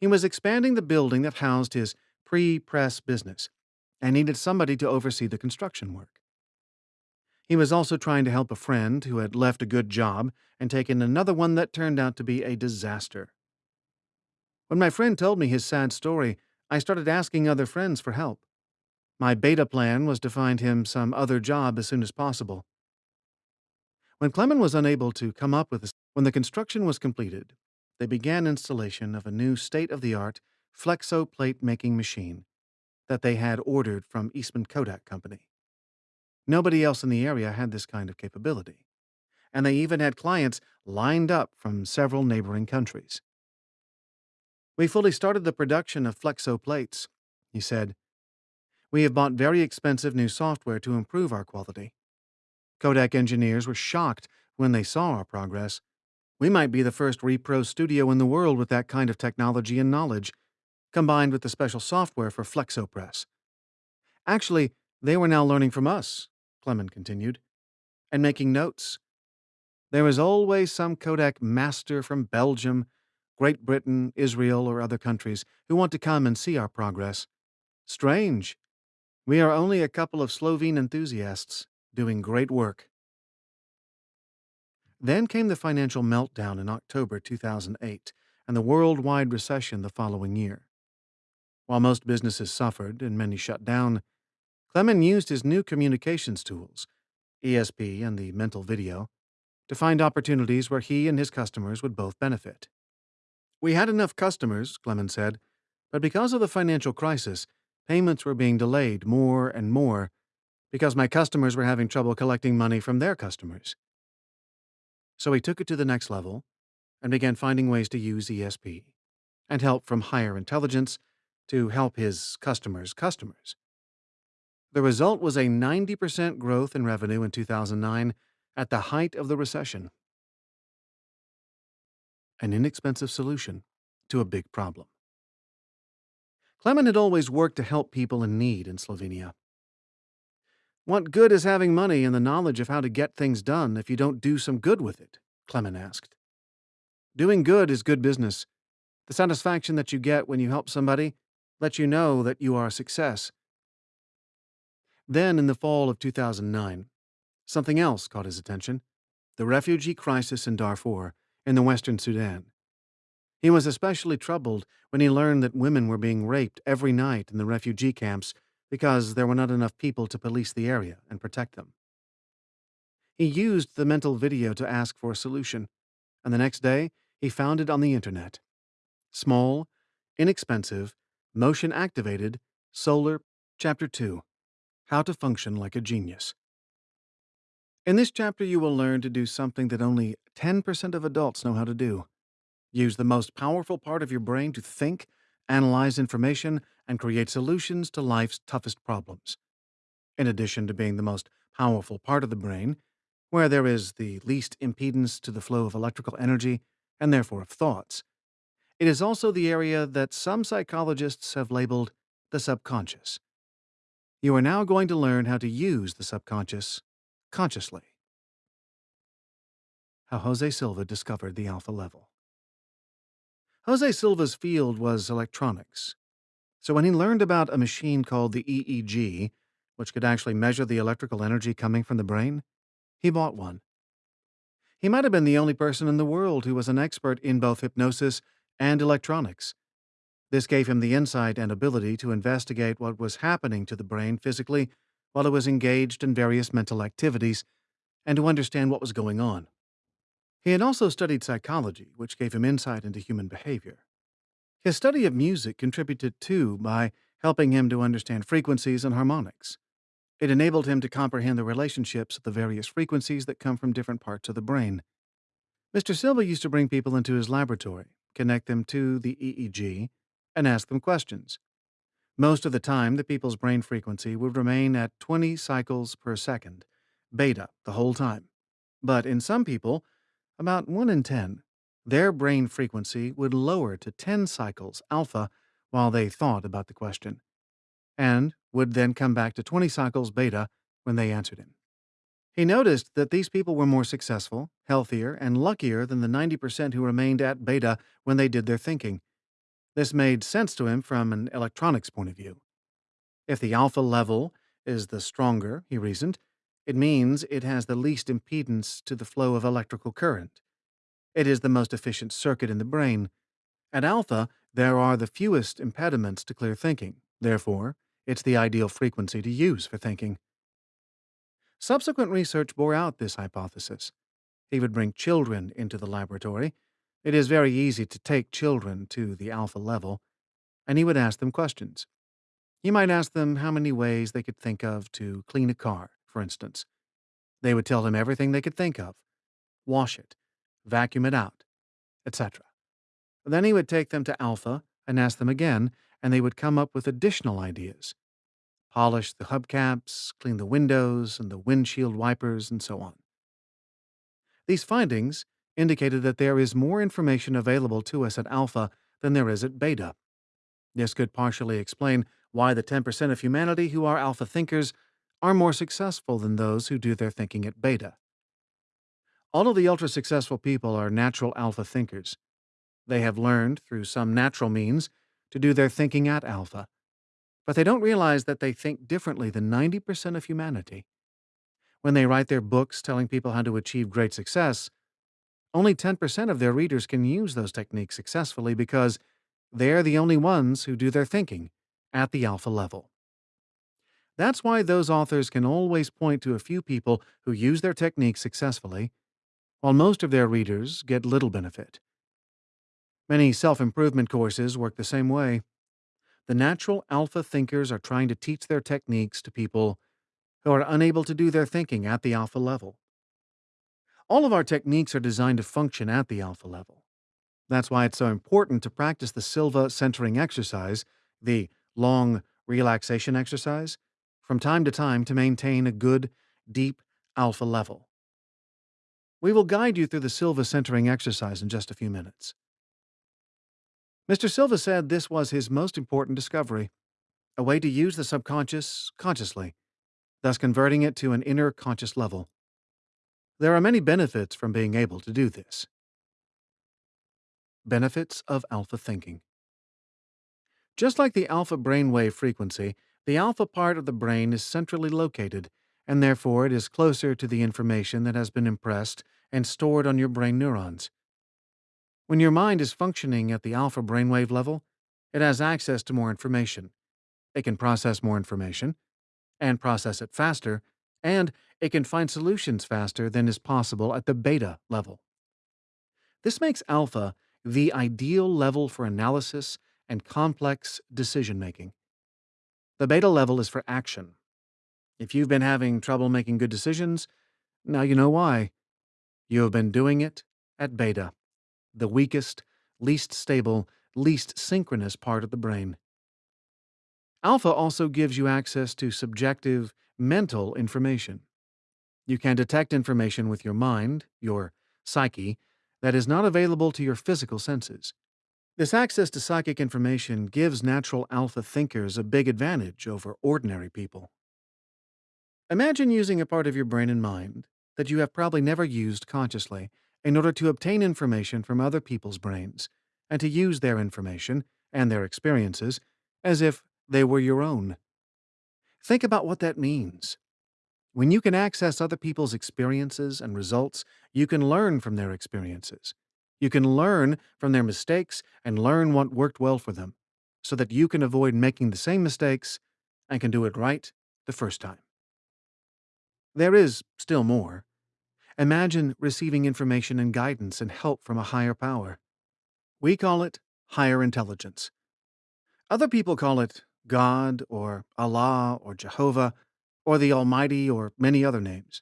He was expanding the building that housed his pre press business and needed somebody to oversee the construction work. He was also trying to help a friend who had left a good job and taken another one that turned out to be a disaster. When my friend told me his sad story, I started asking other friends for help. My beta plan was to find him some other job as soon as possible. When Klemen was unable to come up with this, when the construction was completed, they began installation of a new state of the art flexo plate making machine that they had ordered from Eastman Kodak Company. Nobody else in the area had this kind of capability, and they even had clients lined up from several neighboring countries. We fully started the production of Flexo plates, he said. We have bought very expensive new software to improve our quality. Kodak engineers were shocked when they saw our progress. We might be the first repro studio in the world with that kind of technology and knowledge, combined with the special software for FlexoPress. Actually, they were now learning from us, Klemen continued, and making notes. There is always some Kodak master from Belgium Great Britain, Israel, or other countries who want to come and see our progress. Strange. We are only a couple of Slovene enthusiasts doing great work. Then came the financial meltdown in October 2008 and the worldwide recession the following year. While most businesses suffered and many shut down, Klemen used his new communications tools, ESP and the mental video, to find opportunities where he and his customers would both benefit. We had enough customers, Klemen said, but because of the financial crisis, payments were being delayed more and more because my customers were having trouble collecting money from their customers. So he took it to the next level and began finding ways to use ESP and help from higher intelligence to help his customers' customers. The result was a 90% growth in revenue in 2009 at the height of the recession an inexpensive solution to a big problem. Klemen had always worked to help people in need in Slovenia. What good is having money and the knowledge of how to get things done if you don't do some good with it? Klemen asked. Doing good is good business. The satisfaction that you get when you help somebody lets you know that you are a success. Then, in the fall of 2009, something else caught his attention the refugee crisis in Darfur in the western Sudan. He was especially troubled when he learned that women were being raped every night in the refugee camps because there were not enough people to police the area and protect them. He used the mental video to ask for a solution, and the next day he found it on the internet. Small, inexpensive, motion activated, solar, Chapter 2 How to Function Like a Genius. In this chapter, you will learn to do something that only 10% of adults know how to do. Use the most powerful part of your brain to think, analyze information, and create solutions to life's toughest problems. In addition to being the most powerful part of the brain, where there is the least impedance to the flow of electrical energy and therefore of thoughts, it is also the area that some psychologists have labeled the subconscious. You are now going to learn how to use the subconscious consciously. How Jose Silva discovered the alpha level. Jose Silva's field was electronics. So when he learned about a machine called the EEG, which could actually measure the electrical energy coming from the brain, he bought one. He might have been the only person in the world who was an expert in both hypnosis and electronics. This gave him the insight and ability to investigate what was happening to the brain physically while it was engaged in various mental activities and to understand what was going on. He had also studied psychology, which gave him insight into human behavior. His study of music contributed too by helping him to understand frequencies and harmonics. It enabled him to comprehend the relationships of the various frequencies that come from different parts of the brain. Mr. Silva used to bring people into his laboratory, connect them to the EEG, and ask them questions. Most of the time, the people's brain frequency would remain at 20 cycles per second, beta, the whole time. But in some people, about 1 in 10, their brain frequency would lower to 10 cycles alpha while they thought about the question, and would then come back to 20 cycles beta when they answered him. He noticed that these people were more successful, healthier, and luckier than the 90% who remained at beta when they did their thinking. This made sense to him from an electronics point of view. If the alpha level is the stronger, he reasoned, it means it has the least impedance to the flow of electrical current. It is the most efficient circuit in the brain. At alpha, there are the fewest impediments to clear thinking. Therefore, it's the ideal frequency to use for thinking. Subsequent research bore out this hypothesis. He would bring children into the laboratory it is very easy to take children to the alpha level, and he would ask them questions. He might ask them how many ways they could think of to clean a car, for instance. They would tell him everything they could think of wash it, vacuum it out, etc. Then he would take them to alpha and ask them again, and they would come up with additional ideas polish the hubcaps, clean the windows and the windshield wipers, and so on. These findings indicated that there is more information available to us at alpha than there is at beta. This could partially explain why the 10% of humanity who are alpha thinkers are more successful than those who do their thinking at beta. All of the ultra successful people are natural alpha thinkers. They have learned, through some natural means, to do their thinking at alpha, but they don't realize that they think differently than 90% of humanity. When they write their books telling people how to achieve great success, only 10% of their readers can use those techniques successfully because they're the only ones who do their thinking at the alpha level. That's why those authors can always point to a few people who use their techniques successfully, while most of their readers get little benefit. Many self improvement courses work the same way. The natural alpha thinkers are trying to teach their techniques to people who are unable to do their thinking at the alpha level. All of our techniques are designed to function at the alpha level. That's why it's so important to practice the Silva centering exercise, the long relaxation exercise, from time to time to maintain a good, deep alpha level. We will guide you through the Silva centering exercise in just a few minutes. Mr. Silva said this was his most important discovery a way to use the subconscious consciously, thus converting it to an inner conscious level. There are many benefits from being able to do this. Benefits of alpha thinking. Just like the alpha brainwave frequency, the alpha part of the brain is centrally located, and therefore it is closer to the information that has been impressed and stored on your brain neurons. When your mind is functioning at the alpha brainwave level, it has access to more information. It can process more information, and process it faster, and it can find solutions faster than is possible at the beta level. This makes alpha the ideal level for analysis and complex decision making. The beta level is for action. If you've been having trouble making good decisions, now you know why. You have been doing it at beta, the weakest, least stable, least synchronous part of the brain. Alpha also gives you access to subjective, mental information. You can detect information with your mind, your psyche, that is not available to your physical senses. This access to psychic information gives natural alpha thinkers a big advantage over ordinary people. Imagine using a part of your brain and mind that you have probably never used consciously in order to obtain information from other people's brains and to use their information and their experiences as if they were your own. Think about what that means. When you can access other people's experiences and results, you can learn from their experiences. You can learn from their mistakes and learn what worked well for them so that you can avoid making the same mistakes and can do it right the first time. There is still more. Imagine receiving information and guidance and help from a higher power. We call it higher intelligence. Other people call it God or Allah or Jehovah or the Almighty or many other names.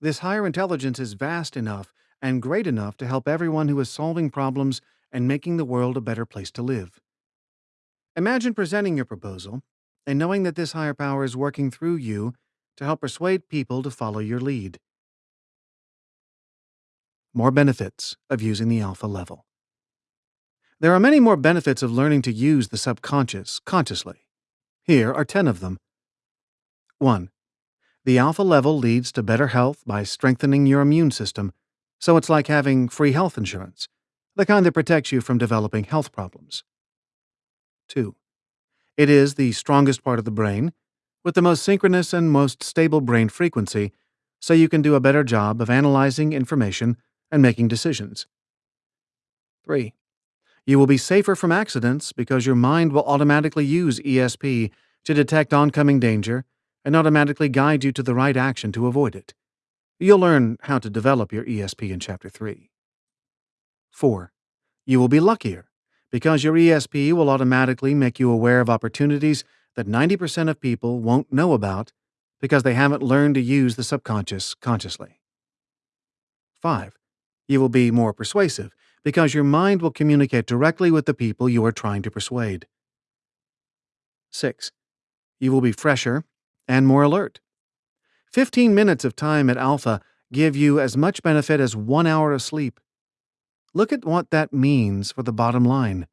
This higher intelligence is vast enough and great enough to help everyone who is solving problems and making the world a better place to live. Imagine presenting your proposal and knowing that this higher power is working through you to help persuade people to follow your lead. More benefits of using the alpha level. There are many more benefits of learning to use the subconscious consciously. Here are 10 of them. 1. The alpha level leads to better health by strengthening your immune system, so it's like having free health insurance, the kind that protects you from developing health problems. 2. It is the strongest part of the brain, with the most synchronous and most stable brain frequency, so you can do a better job of analyzing information and making decisions. 3. You will be safer from accidents because your mind will automatically use ESP to detect oncoming danger and automatically guide you to the right action to avoid it. You'll learn how to develop your ESP in Chapter 3. 4. You will be luckier because your ESP will automatically make you aware of opportunities that 90% of people won't know about because they haven't learned to use the subconscious consciously. 5. You will be more persuasive because your mind will communicate directly with the people you are trying to persuade. 6. You will be fresher and more alert. 15 minutes of time at alpha give you as much benefit as one hour of sleep. Look at what that means for the bottom line.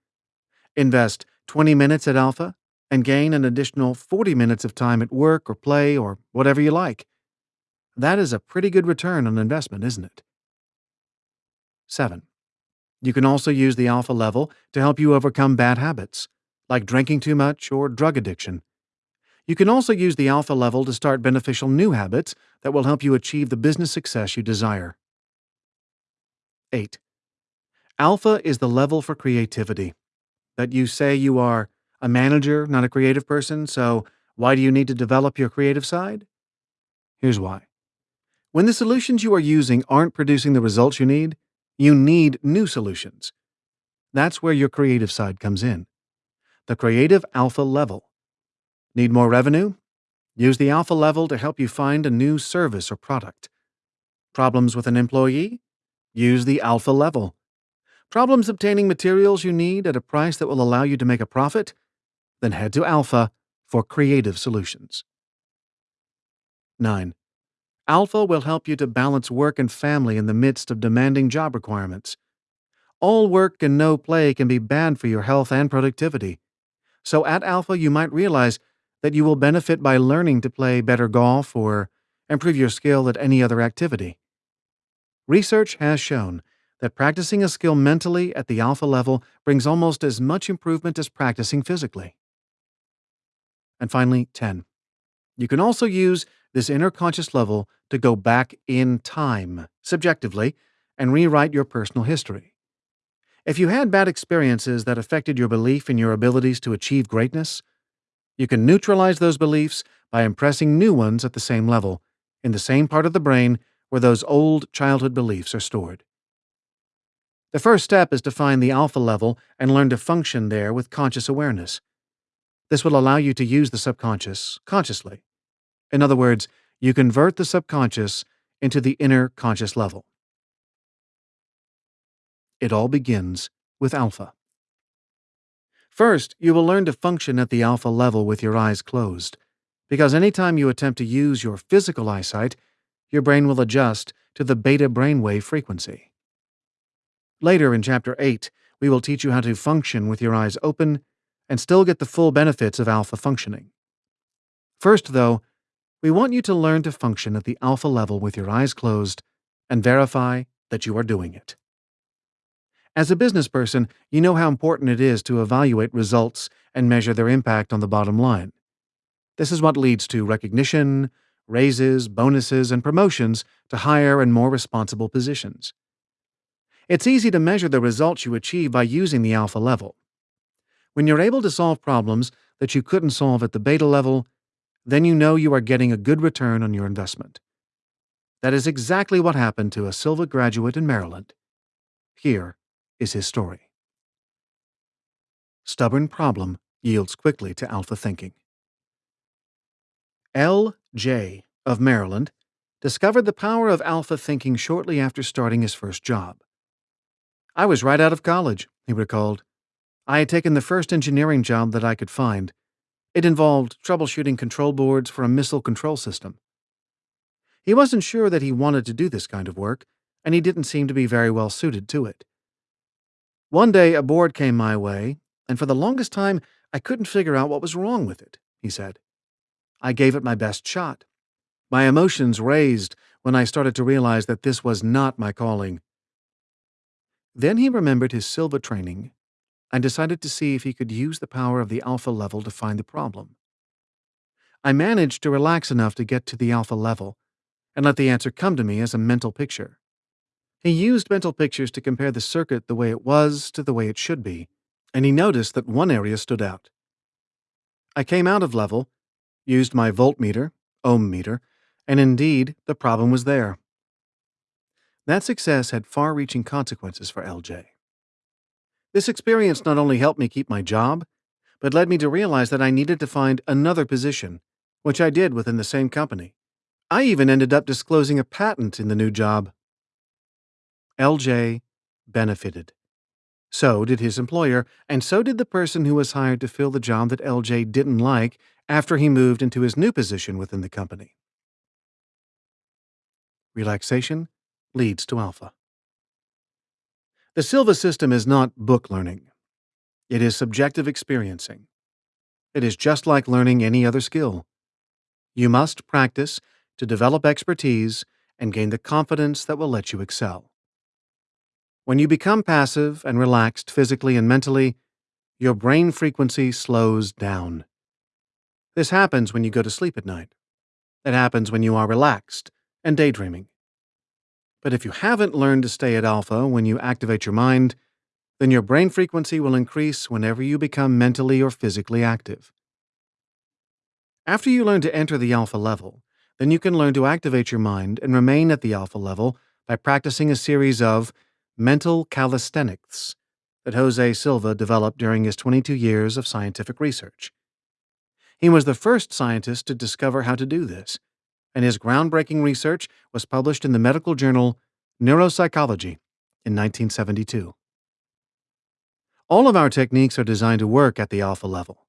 Invest 20 minutes at alpha and gain an additional 40 minutes of time at work or play or whatever you like. That is a pretty good return on investment, isn't it? 7. You can also use the alpha level to help you overcome bad habits, like drinking too much or drug addiction. You can also use the alpha level to start beneficial new habits that will help you achieve the business success you desire. 8. Alpha is the level for creativity. That you say you are a manager, not a creative person, so why do you need to develop your creative side? Here's why. When the solutions you are using aren't producing the results you need, you need new solutions. That's where your creative side comes in. The creative alpha level. Need more revenue? Use the alpha level to help you find a new service or product. Problems with an employee? Use the alpha level. Problems obtaining materials you need at a price that will allow you to make a profit? Then head to Alpha for creative solutions. 9. Alpha will help you to balance work and family in the midst of demanding job requirements. All work and no play can be bad for your health and productivity. So at Alpha, you might realize that you will benefit by learning to play better golf or improve your skill at any other activity. Research has shown that practicing a skill mentally at the alpha level brings almost as much improvement as practicing physically. And finally, 10. You can also use this inner conscious level to go back in time, subjectively, and rewrite your personal history. If you had bad experiences that affected your belief in your abilities to achieve greatness, you can neutralize those beliefs by impressing new ones at the same level, in the same part of the brain where those old childhood beliefs are stored. The first step is to find the alpha level and learn to function there with conscious awareness. This will allow you to use the subconscious consciously. In other words, you convert the subconscious into the inner conscious level. It all begins with alpha. First, you will learn to function at the alpha level with your eyes closed, because anytime you attempt to use your physical eyesight, your brain will adjust to the beta brainwave frequency. Later in Chapter 8, we will teach you how to function with your eyes open and still get the full benefits of alpha functioning. First, though, we want you to learn to function at the alpha level with your eyes closed and verify that you are doing it. As a business person, you know how important it is to evaluate results and measure their impact on the bottom line. This is what leads to recognition, raises, bonuses, and promotions to higher and more responsible positions. It's easy to measure the results you achieve by using the alpha level. When you're able to solve problems that you couldn't solve at the beta level, then you know you are getting a good return on your investment. That is exactly what happened to a Silva graduate in Maryland. Here is his story. Stubborn problem yields quickly to alpha thinking. L. J. of Maryland discovered the power of alpha thinking shortly after starting his first job. I was right out of college, he recalled. I had taken the first engineering job that I could find. It involved troubleshooting control boards for a missile control system. He wasn't sure that he wanted to do this kind of work, and he didn't seem to be very well suited to it. One day a board came my way, and for the longest time I couldn't figure out what was wrong with it, he said. I gave it my best shot. My emotions raised when I started to realize that this was not my calling. Then he remembered his Silva training and decided to see if he could use the power of the alpha level to find the problem. I managed to relax enough to get to the alpha level and let the answer come to me as a mental picture. He used mental pictures to compare the circuit the way it was to the way it should be, and he noticed that one area stood out. I came out of level, used my voltmeter, ohm meter, and indeed the problem was there. That success had far reaching consequences for LJ. This experience not only helped me keep my job, but led me to realize that I needed to find another position, which I did within the same company. I even ended up disclosing a patent in the new job. LJ benefited. So did his employer, and so did the person who was hired to fill the job that LJ didn't like after he moved into his new position within the company. Relaxation leads to alpha. The Silva system is not book learning. It is subjective experiencing. It is just like learning any other skill. You must practice to develop expertise and gain the confidence that will let you excel. When you become passive and relaxed physically and mentally, your brain frequency slows down. This happens when you go to sleep at night. It happens when you are relaxed and daydreaming. But if you haven't learned to stay at alpha when you activate your mind, then your brain frequency will increase whenever you become mentally or physically active. After you learn to enter the alpha level, then you can learn to activate your mind and remain at the alpha level by practicing a series of mental calisthenics that Jose Silva developed during his 22 years of scientific research. He was the first scientist to discover how to do this, and his groundbreaking research was published in the medical journal Neuropsychology in 1972. All of our techniques are designed to work at the alpha level.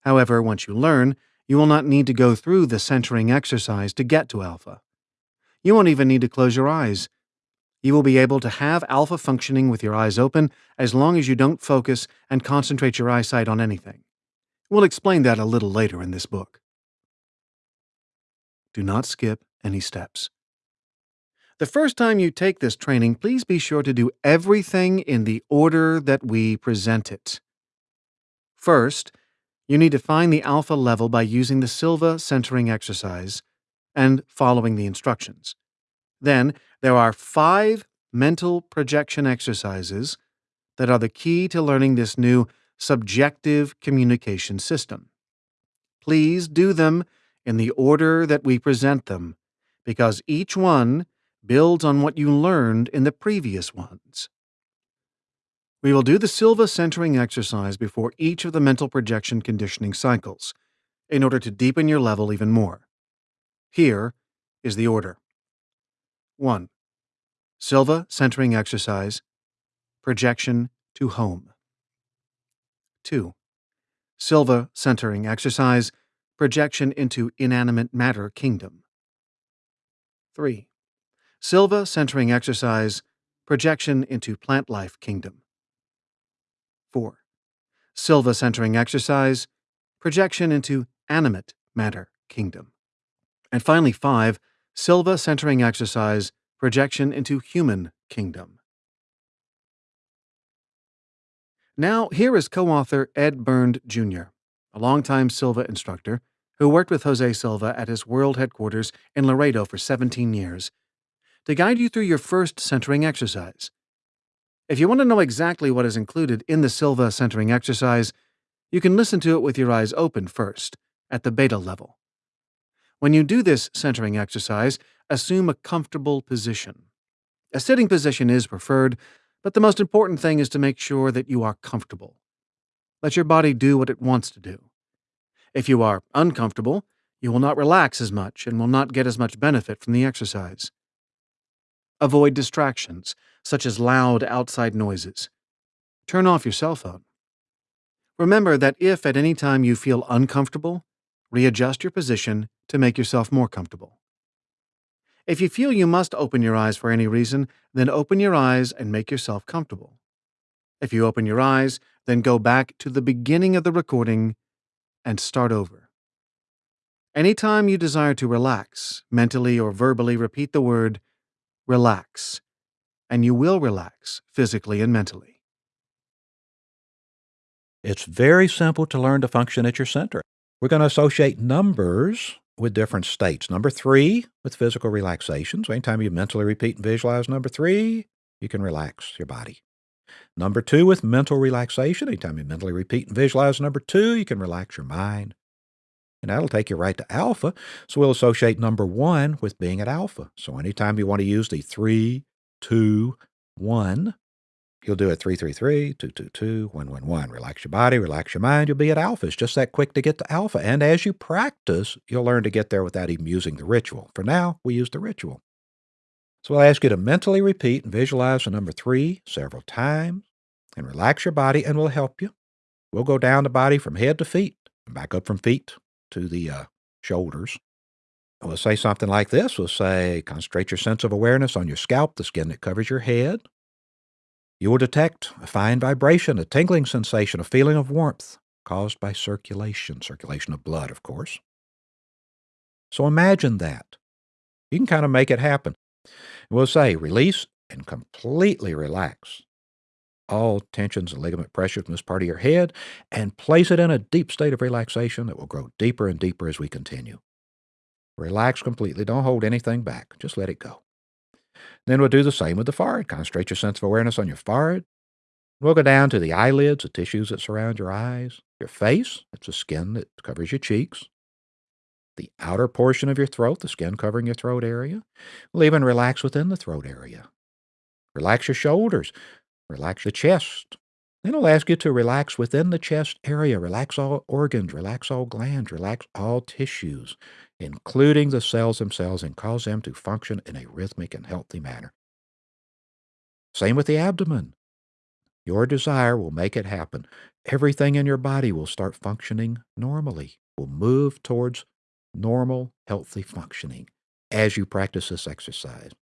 However, once you learn, you will not need to go through the centering exercise to get to alpha. You won't even need to close your eyes. You will be able to have alpha functioning with your eyes open as long as you don't focus and concentrate your eyesight on anything. We'll explain that a little later in this book. Do not skip any steps. The first time you take this training, please be sure to do everything in the order that we present it. First, you need to find the alpha level by using the Silva centering exercise and following the instructions. Then, there are five mental projection exercises that are the key to learning this new subjective communication system. Please do them in the order that we present them, because each one builds on what you learned in the previous ones. We will do the Silva centering exercise before each of the mental projection conditioning cycles in order to deepen your level even more. Here is the order 1. Silva centering exercise, projection to home. 2. Silva centering exercise, projection into inanimate matter kingdom. 3. Silva centering exercise, projection into plant life kingdom. 4. Silva centering exercise, projection into animate matter kingdom. And finally, 5. Silva centering exercise, projection into human kingdom. Now, here is co author Ed Bernd Jr., a longtime Silva instructor who worked with Jose Silva at his world headquarters in Laredo for 17 years, to guide you through your first centering exercise. If you want to know exactly what is included in the Silva centering exercise, you can listen to it with your eyes open first, at the beta level. When you do this centering exercise, assume a comfortable position. A sitting position is preferred, but the most important thing is to make sure that you are comfortable. Let your body do what it wants to do. If you are uncomfortable, you will not relax as much and will not get as much benefit from the exercise. Avoid distractions, such as loud outside noises. Turn off your cell phone. Remember that if at any time you feel uncomfortable, readjust your position to make yourself more comfortable. If you feel you must open your eyes for any reason, then open your eyes and make yourself comfortable. If you open your eyes, then go back to the beginning of the recording and start over. Anytime you desire to relax, mentally or verbally repeat the word relax, and you will relax physically and mentally. It's very simple to learn to function at your center. We're going to associate numbers with different states. Number three, with physical relaxation. So anytime you mentally repeat and visualize number three, you can relax your body. Number two, with mental relaxation. Anytime you mentally repeat and visualize number two, you can relax your mind. And that'll take you right to alpha. So we'll associate number one with being at alpha. So anytime you want to use the three, two, one, you'll do it three, three, three, two, two, two, one, one, one. Relax your body, relax your mind. You'll be at alpha. It's just that quick to get to alpha. And as you practice, you'll learn to get there without even using the ritual. For now, we use the ritual. So I'll ask you to mentally repeat and visualize the number three several times and relax your body, and we'll help you. We'll go down the body from head to feet and back up from feet to the uh, shoulders. We'll say something like this. We'll say, concentrate your sense of awareness on your scalp, the skin that covers your head. You will detect a fine vibration, a tingling sensation, a feeling of warmth caused by circulation, circulation of blood, of course. So imagine that. You can kind of make it happen. We'll say, release and completely relax all tensions and ligament pressure from this part of your head and place it in a deep state of relaxation that will grow deeper and deeper as we continue. Relax completely. Don't hold anything back. Just let it go. Then we'll do the same with the forehead. Concentrate your sense of awareness on your forehead. We'll go down to the eyelids, the tissues that surround your eyes, your face, it's the skin that covers your cheeks, the outer portion of your throat, the skin covering your throat area. We'll even relax within the throat area. Relax your shoulders. Relax the chest. Then it'll ask you to relax within the chest area. Relax all organs, relax all glands, relax all tissues, including the cells themselves, and cause them to function in a rhythmic and healthy manner. Same with the abdomen. Your desire will make it happen. Everything in your body will start functioning normally, will move towards normal, healthy functioning as you practice this exercise.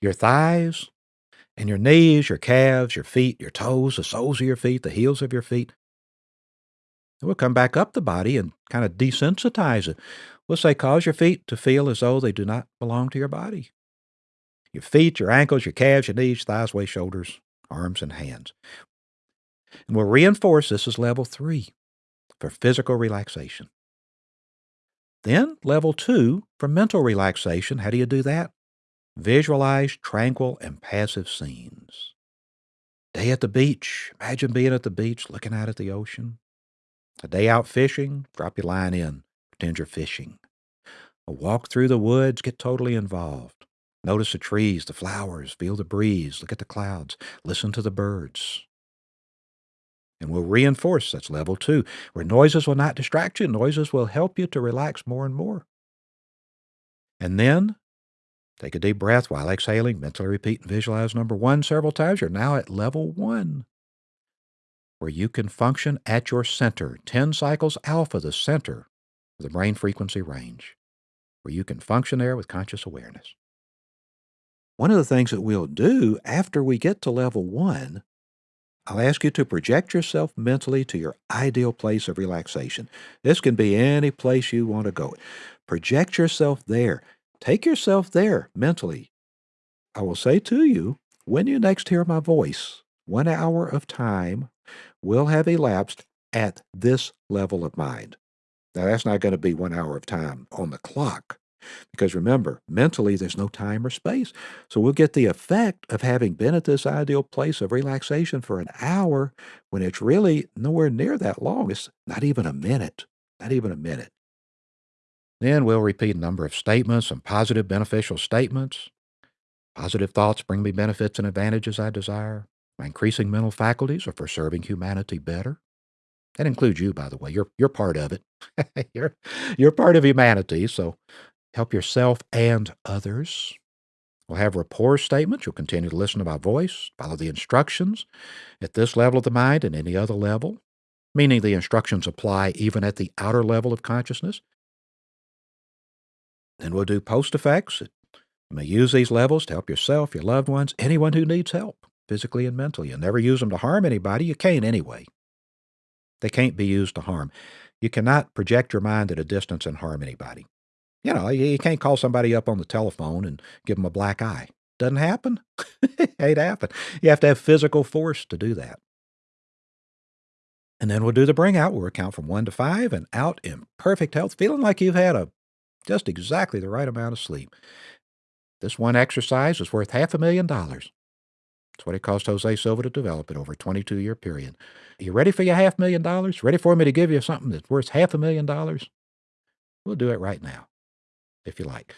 Your thighs, and your knees, your calves, your feet, your toes, the soles of your feet, the heels of your feet. And we'll come back up the body and kind of desensitize it. We'll say, cause your feet to feel as though they do not belong to your body. Your feet, your ankles, your calves, your knees, thighs, waist, shoulders, arms, and hands. And we'll reinforce this as level three for physical relaxation. Then, level two for mental relaxation. How do you do that? Visualize tranquil and passive scenes. Day at the beach. Imagine being at the beach looking out at the ocean. A day out fishing. Drop your line in. Pretend you're fishing. A walk through the woods, get totally involved. Notice the trees, the flowers, feel the breeze, look at the clouds, listen to the birds. And we'll reinforce that's level two, where noises will not distract you, noises will help you to relax more and more. And then take a deep breath while exhaling, mentally repeat and visualize number one several times. You're now at level one, where you can function at your center, 10 cycles alpha, the center of the brain frequency range, where you can function there with conscious awareness. One of the things that we'll do after we get to level one, I'll ask you to project yourself mentally to your ideal place of relaxation. This can be any place you want to go. Project yourself there. Take yourself there mentally. I will say to you, when you next hear my voice, one hour of time will have elapsed at this level of mind. Now, that's not going to be one hour of time on the clock. Because remember, mentally, there's no time or space. So we'll get the effect of having been at this ideal place of relaxation for an hour when it's really nowhere near that long. It's not even a minute, not even a minute. Then we'll repeat a number of statements, some positive, beneficial statements. Positive thoughts bring me benefits and advantages I desire. My increasing mental faculties are for serving humanity better. That includes you, by the way. You're, you're part of it. you're, you're part of humanity, so help yourself and others. We'll have rapport statements. You'll continue to listen to my voice, follow the instructions at this level of the mind and any other level, meaning the instructions apply even at the outer level of consciousness. Then we'll do post effects. You may use these levels to help yourself, your loved ones, anyone who needs help, physically and mentally. You'll never use them to harm anybody. You can't anyway. They can't be used to harm. You cannot project your mind at a distance and harm anybody. You know, you can't call somebody up on the telephone and give them a black eye. Doesn't happen. Ain't happen. You have to have physical force to do that. And then we'll do the bring out. We'll count from one to five and out in perfect health, feeling like you've had a just exactly the right amount of sleep. This one exercise is worth half a million dollars. That's what it cost Jose Silva to develop it over a 22 year period. Are you ready for your half million dollars? Ready for me to give you something that's worth half a million dollars? We'll do it right now if you like.